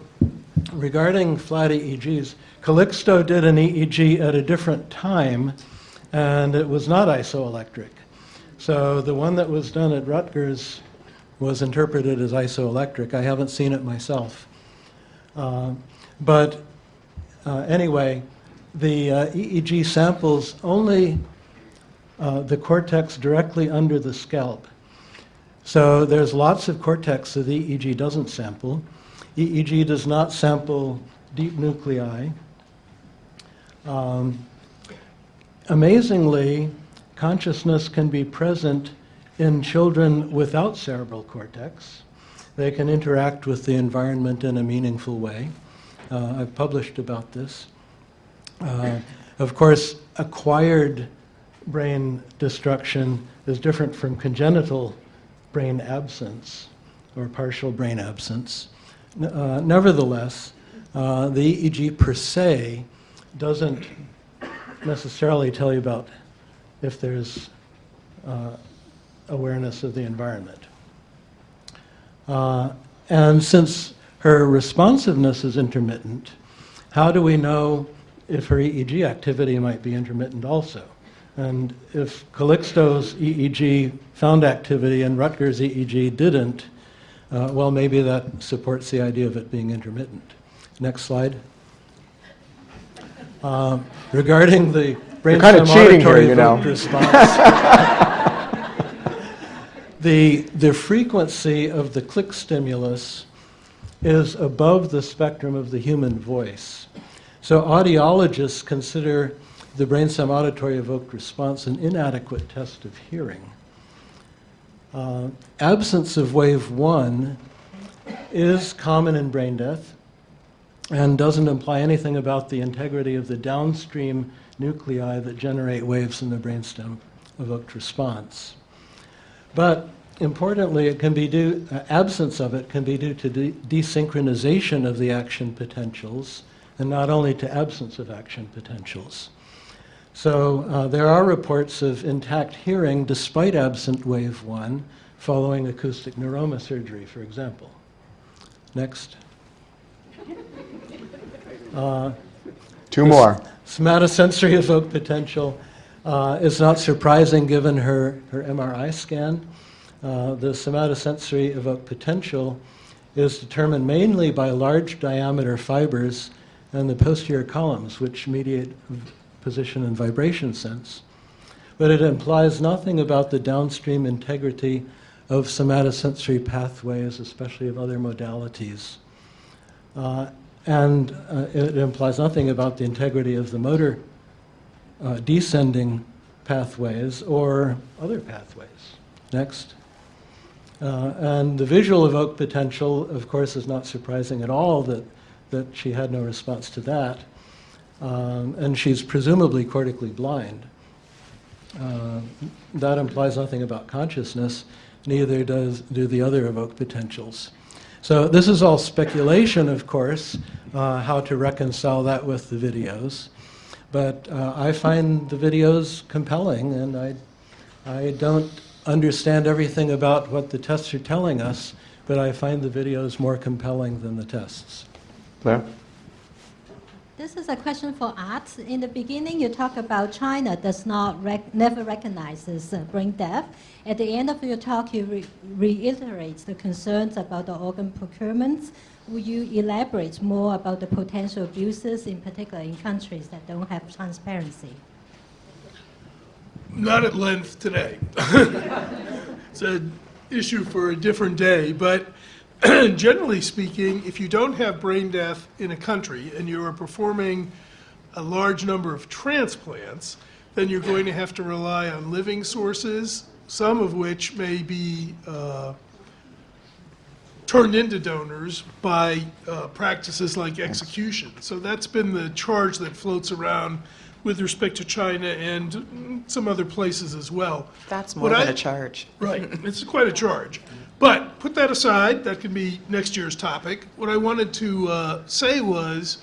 regarding flat EEGs, Calixto did an EEG at a different time, and it was not isoelectric. So the one that was done at Rutgers was interpreted as isoelectric. I haven't seen it myself. Uh, but uh, anyway, the uh, EEG samples only uh, the cortex directly under the scalp. So there's lots of cortex that the EEG doesn't sample. EEG does not sample deep nuclei. Um, amazingly, consciousness can be present in children without cerebral cortex. They can interact with the environment in a meaningful way. Uh, I've published about this. Uh, of course, acquired brain destruction is different from congenital brain absence or partial brain absence. Uh, nevertheless, uh, the EEG per se doesn't necessarily tell you about if there's uh, awareness of the environment. Uh, and since her responsiveness is intermittent, how do we know if her EEG activity might be intermittent also? And if Calixto's EEG found activity and Rutgers EEG didn't, uh, well, maybe that supports the idea of it being intermittent. Next slide. Uh, regarding the You're kinda brainstem cheating here, you know. response, the, the frequency of the click stimulus is above the spectrum of the human voice. So audiologists consider the brainstem auditory evoked response an inadequate test of hearing. Uh, absence of wave one is common in brain death and doesn't imply anything about the integrity of the downstream nuclei that generate waves in the brainstem evoked response. But importantly, it can be due, uh, absence of it can be due to de- desynchronization of the action potentials and not only to absence of action potentials. So uh, there are reports of intact hearing despite absent wave one following acoustic neuroma surgery, for example. Next. Uh, Two more. Somatosensory evoked potential uh, is not surprising given her, her MRI scan. Uh, the somatosensory evoked potential is determined mainly by large diameter fibers and the posterior columns, which mediate position and vibration sense. But it implies nothing about the downstream integrity of somatosensory pathways, especially of other modalities. Uh, and uh, it implies nothing about the integrity of the motor uh, descending pathways or other pathways. Next. Uh, and the visual evoked potential, of course, is not surprising at all that, that she had no response to that. Um, and she's presumably cortically blind. Uh, that implies nothing about consciousness, neither does do the other evoked potentials. So this is all speculation, of course, uh, how to reconcile that with the videos. But uh, I find the videos compelling, and I, I don't understand everything about what the tests are telling us, but I find the videos more compelling than the tests. Claire? This is a question for Art. In the beginning, you talk about China does not rec- never recognizes uh, brain death. At the end of your talk, you re- reiterate the concerns about the organ procurement. Will you elaborate more about the potential abuses, in particular in countries that don't have transparency? Not at length today. it's an issue for a different day, but generally speaking, if you don't have brain death in a country and you are performing a large number of transplants, then you're going to have to rely on living sources, some of which may be uh, turned into donors by uh, practices like execution. So that's been the charge that floats around with respect to China and some other places as well. That's more What than I- a charge. Right, it's quite a charge. But put that aside, that can be next year's topic. What I wanted to uh, say was,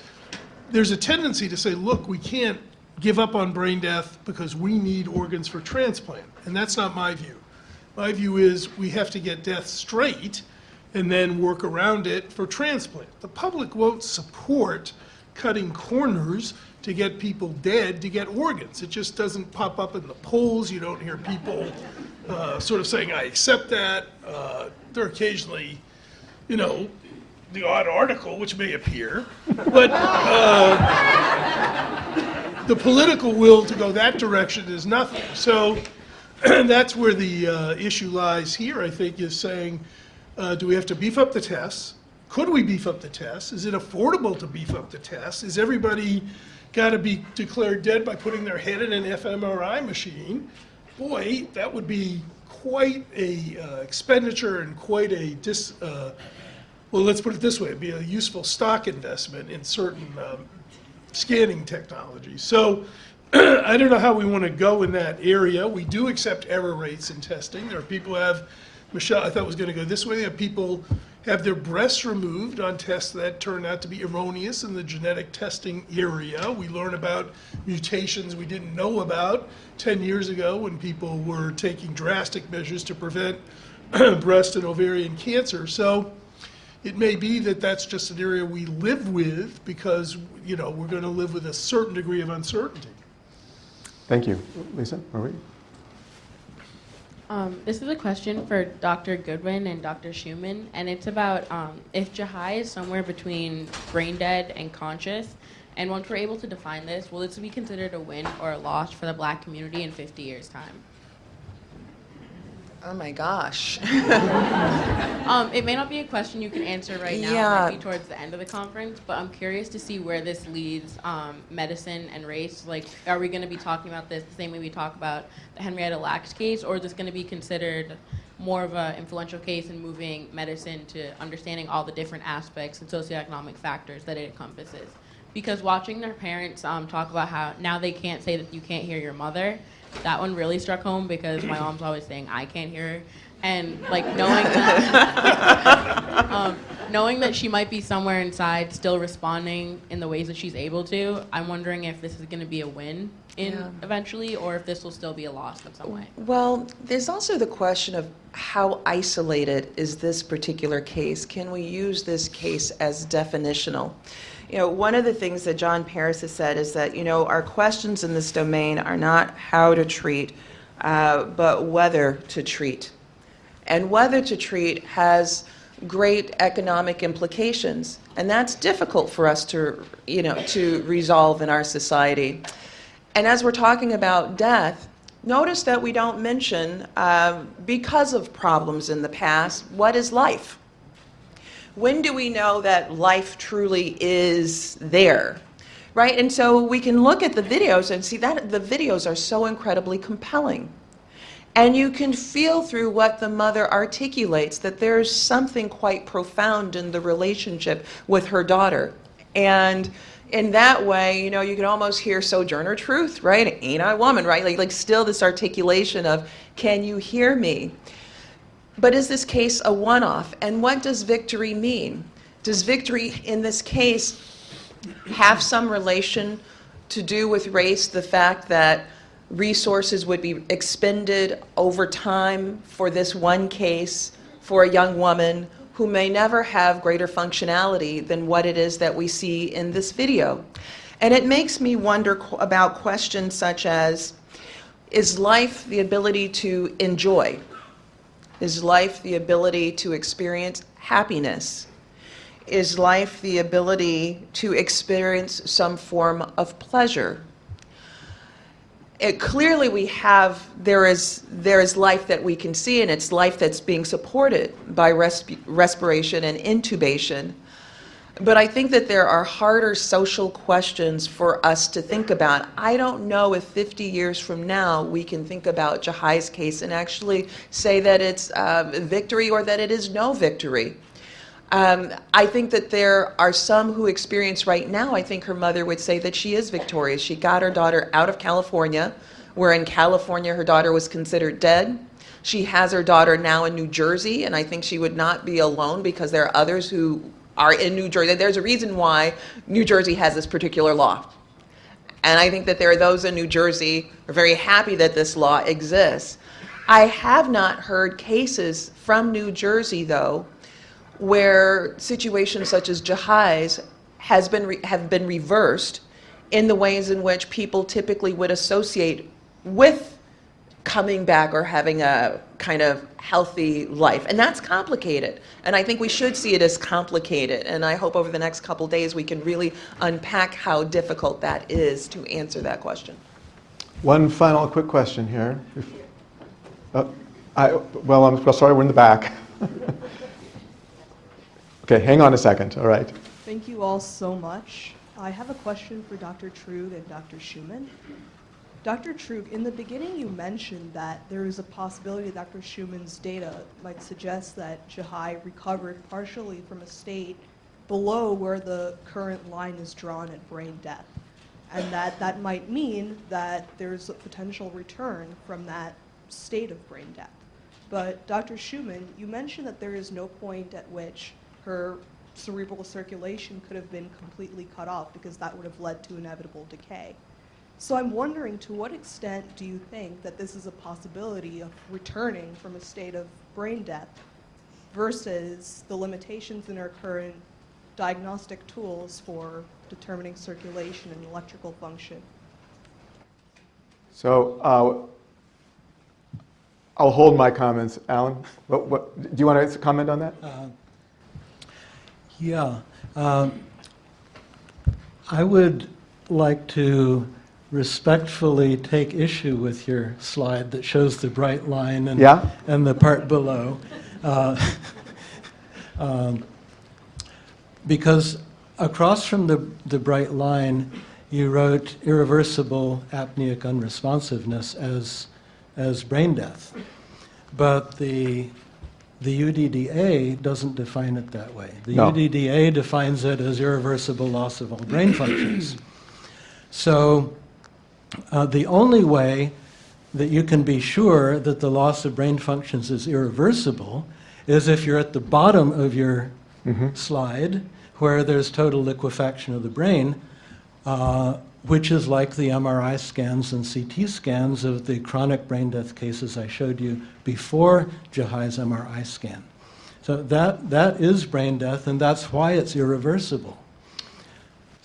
there's a tendency to say, look, we can't give up on brain death because we need organs for transplant. And that's not my view. My view is we have to get death straight and then work around it for transplant. The public won't support cutting corners to get people dead to get organs. It just doesn't pop up in the polls. You don't hear people uh, sort of saying, I accept that. Uh, there are occasionally, you know, the odd article which may appear, but uh, the political will to go that direction is nothing. So that's where the uh, issue lies here, I think, is saying, uh, do we have to beef up the tests? Could we beef up the tests? Is it affordable to beef up the tests? Is everybody got to be declared dead by putting their head in an fMRI machine? Boy, that would be quite a uh, expenditure and quite a dis. Uh, well, let's put it this way: it'd be a useful stock investment in certain um, scanning technology. So I don't know how we want to go in that area. We do accept error rates in testing. There are people who have, Michele, I thought it was going to go this way. People have their breasts removed on tests that turn out to be erroneous in the genetic testing area. We learn about mutations we didn't know about 10 years ago when people were taking drastic measures to prevent breast and ovarian cancer. So it may be that that's just an area we live with because, you know, we're going to live with a certain degree of uncertainty. Thank you. Lisa, are we? Um, this is a question for Dr. Goodwin and Dr. Shewmon, and it's about um, if Jahi is somewhere between brain dead and conscious, and once we're able to define this, will this be considered a win or a loss for the black community in 50 years' time? Oh my gosh. Um, it may not be a question you can answer right now, Yeah. maybe towards the end of the conference, but I'm curious to see where this leads um, medicine and race. Like, are we going to be talking about this the same way we talk about the Henrietta Lacks case, or is this going to be considered more of an influential case in moving medicine to understanding all the different aspects and socioeconomic factors that it encompasses? Because watching their parents um, talk about how now they can't say that you can't hear your mother, that one really struck home because my mom's always saying I can't hear her. And like knowing that, um, knowing that she might be somewhere inside still responding in the ways that she's able to, I'm wondering if this is going to be a win in Yeah. eventually, or if this will still be a loss in some way. Well, there's also the question of how isolated is this particular case? Can we use this case as definitional? You know, one of the things that John Paris has said is that, you know, our questions in this domain are not how to treat, uh, but whether to treat. And whether to treat has great economic implications, and that's difficult for us to, you know, to resolve in our society. And as we're talking about death, notice that we don't mention, uh, because of problems in the past, what is life? When do we know that life truly is there? Right? And so we can look at the videos and see that the videos are so incredibly compelling. And you can feel through what the mother articulates that there's something quite profound in the relationship with her daughter. And in that way, you know, you can almost hear Sojourner Truth, right? Ain't I woman, right? Like, like still this articulation of, can you hear me? But is this case a one off? And what does victory mean? Does victory in this case have some relation to do with race? The fact that resources would be expended over time for this one case for a young woman who may never have greater functionality than what it is that we see in this video. And it makes me wonder qu- about questions such as Is life the ability to enjoy? Is life the ability to experience happiness? Is life the ability to experience some form of pleasure? it, clearly we have there is there is life that we can see and it's life that's being supported by resp- respiration and intubation but i think that there are harder social questions for us to think about i don't know if 50 years from now we can think about jahi's case and actually say that it's uh, victory or that it is no victory um, I think that there are some who experience right now, I think her mother would say that she is victorious. She got her daughter out of California, where in California her daughter was considered dead. She has her daughter now in New Jersey, and I think she would not be alone because there are others who are in New Jersey. There's a reason why New Jersey has this particular law. And I think that there are those in New Jersey who are very happy that this law exists. I have not heard cases from New Jersey, though, where situations such as Jahi's has been have been reversed in the ways in which people typically would associate with coming back or having a kind of healthy life. And that's complicated. And I think we should see it as complicated. And I hope over the next couple days we can really unpack how difficult that is to answer that question. One final quick question here. If- uh, I, well, I'm well, sorry, we're in the back. okay, hang on a second. All right. Thank you all so much. I have a question for Dr. Truog and Dr. Shewmon. Dr. Truog, in the beginning you mentioned that there is a possibility that Dr. Shewmon's data might suggest that Jahi recovered partially from a state below where the current line is drawn at brain death. and that that might mean that there's a potential return from that state of brain death. But Dr. Shewmon, you mentioned that there is no point at which her cerebral circulation could have been completely cut off because that would have led to inevitable decay. So I'm wondering to what extent do you think that this is a possibility of returning from a state of brain death versus the limitations in our current diagnostic tools for determining circulation and electrical function? So uh, I'll hold my comments. Alan, what, what, do you want to comment on that? Uh, Yeah. Um, I would like to respectfully take issue with your slide that shows the bright line and, Yeah? and the part below. Uh, um, because across from the, the bright line, you wrote irreversible apneic unresponsiveness as, as brain death. But the, the UDDA doesn't define it that way. The No. UDDA defines it as irreversible loss of all brain functions. So uh, the only way that you can be sure that the loss of brain functions is irreversible is if you're at the bottom of your Mhm. slide where there's total liquefaction of the brain, uh, which is like the MRI scans and CT scans of the chronic brain death cases I showed you before Jahi's MRI scan. So that, that is brain death, and that's why it's irreversible.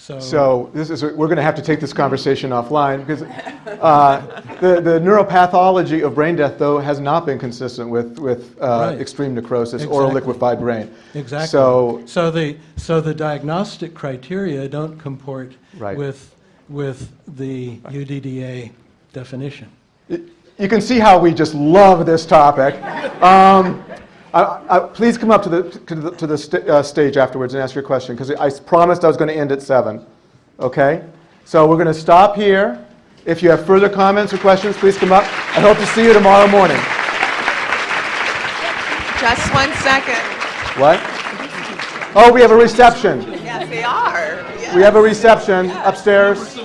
So, So this is, we're going to have to take this conversation offline because uh, the, the neuropathology of brain death, though, has not been consistent with, with uh, Right. extreme necrosis or a liquefied brain. Exactly. So, so the so the diagnostic criteria don't comport Right. with with the UDDA definition. you can see how we just love this topic. Um, I, I, please come up to the, to the, to the sta- uh, stage afterwards and ask your question because I promised I was going to end at 7. Okay? So we're going to stop here. If you have further comments or questions, please come up. I hope to see you tomorrow morning. Just one second. What? Oh, we have a reception. Yes, they are. We have a reception upstairs.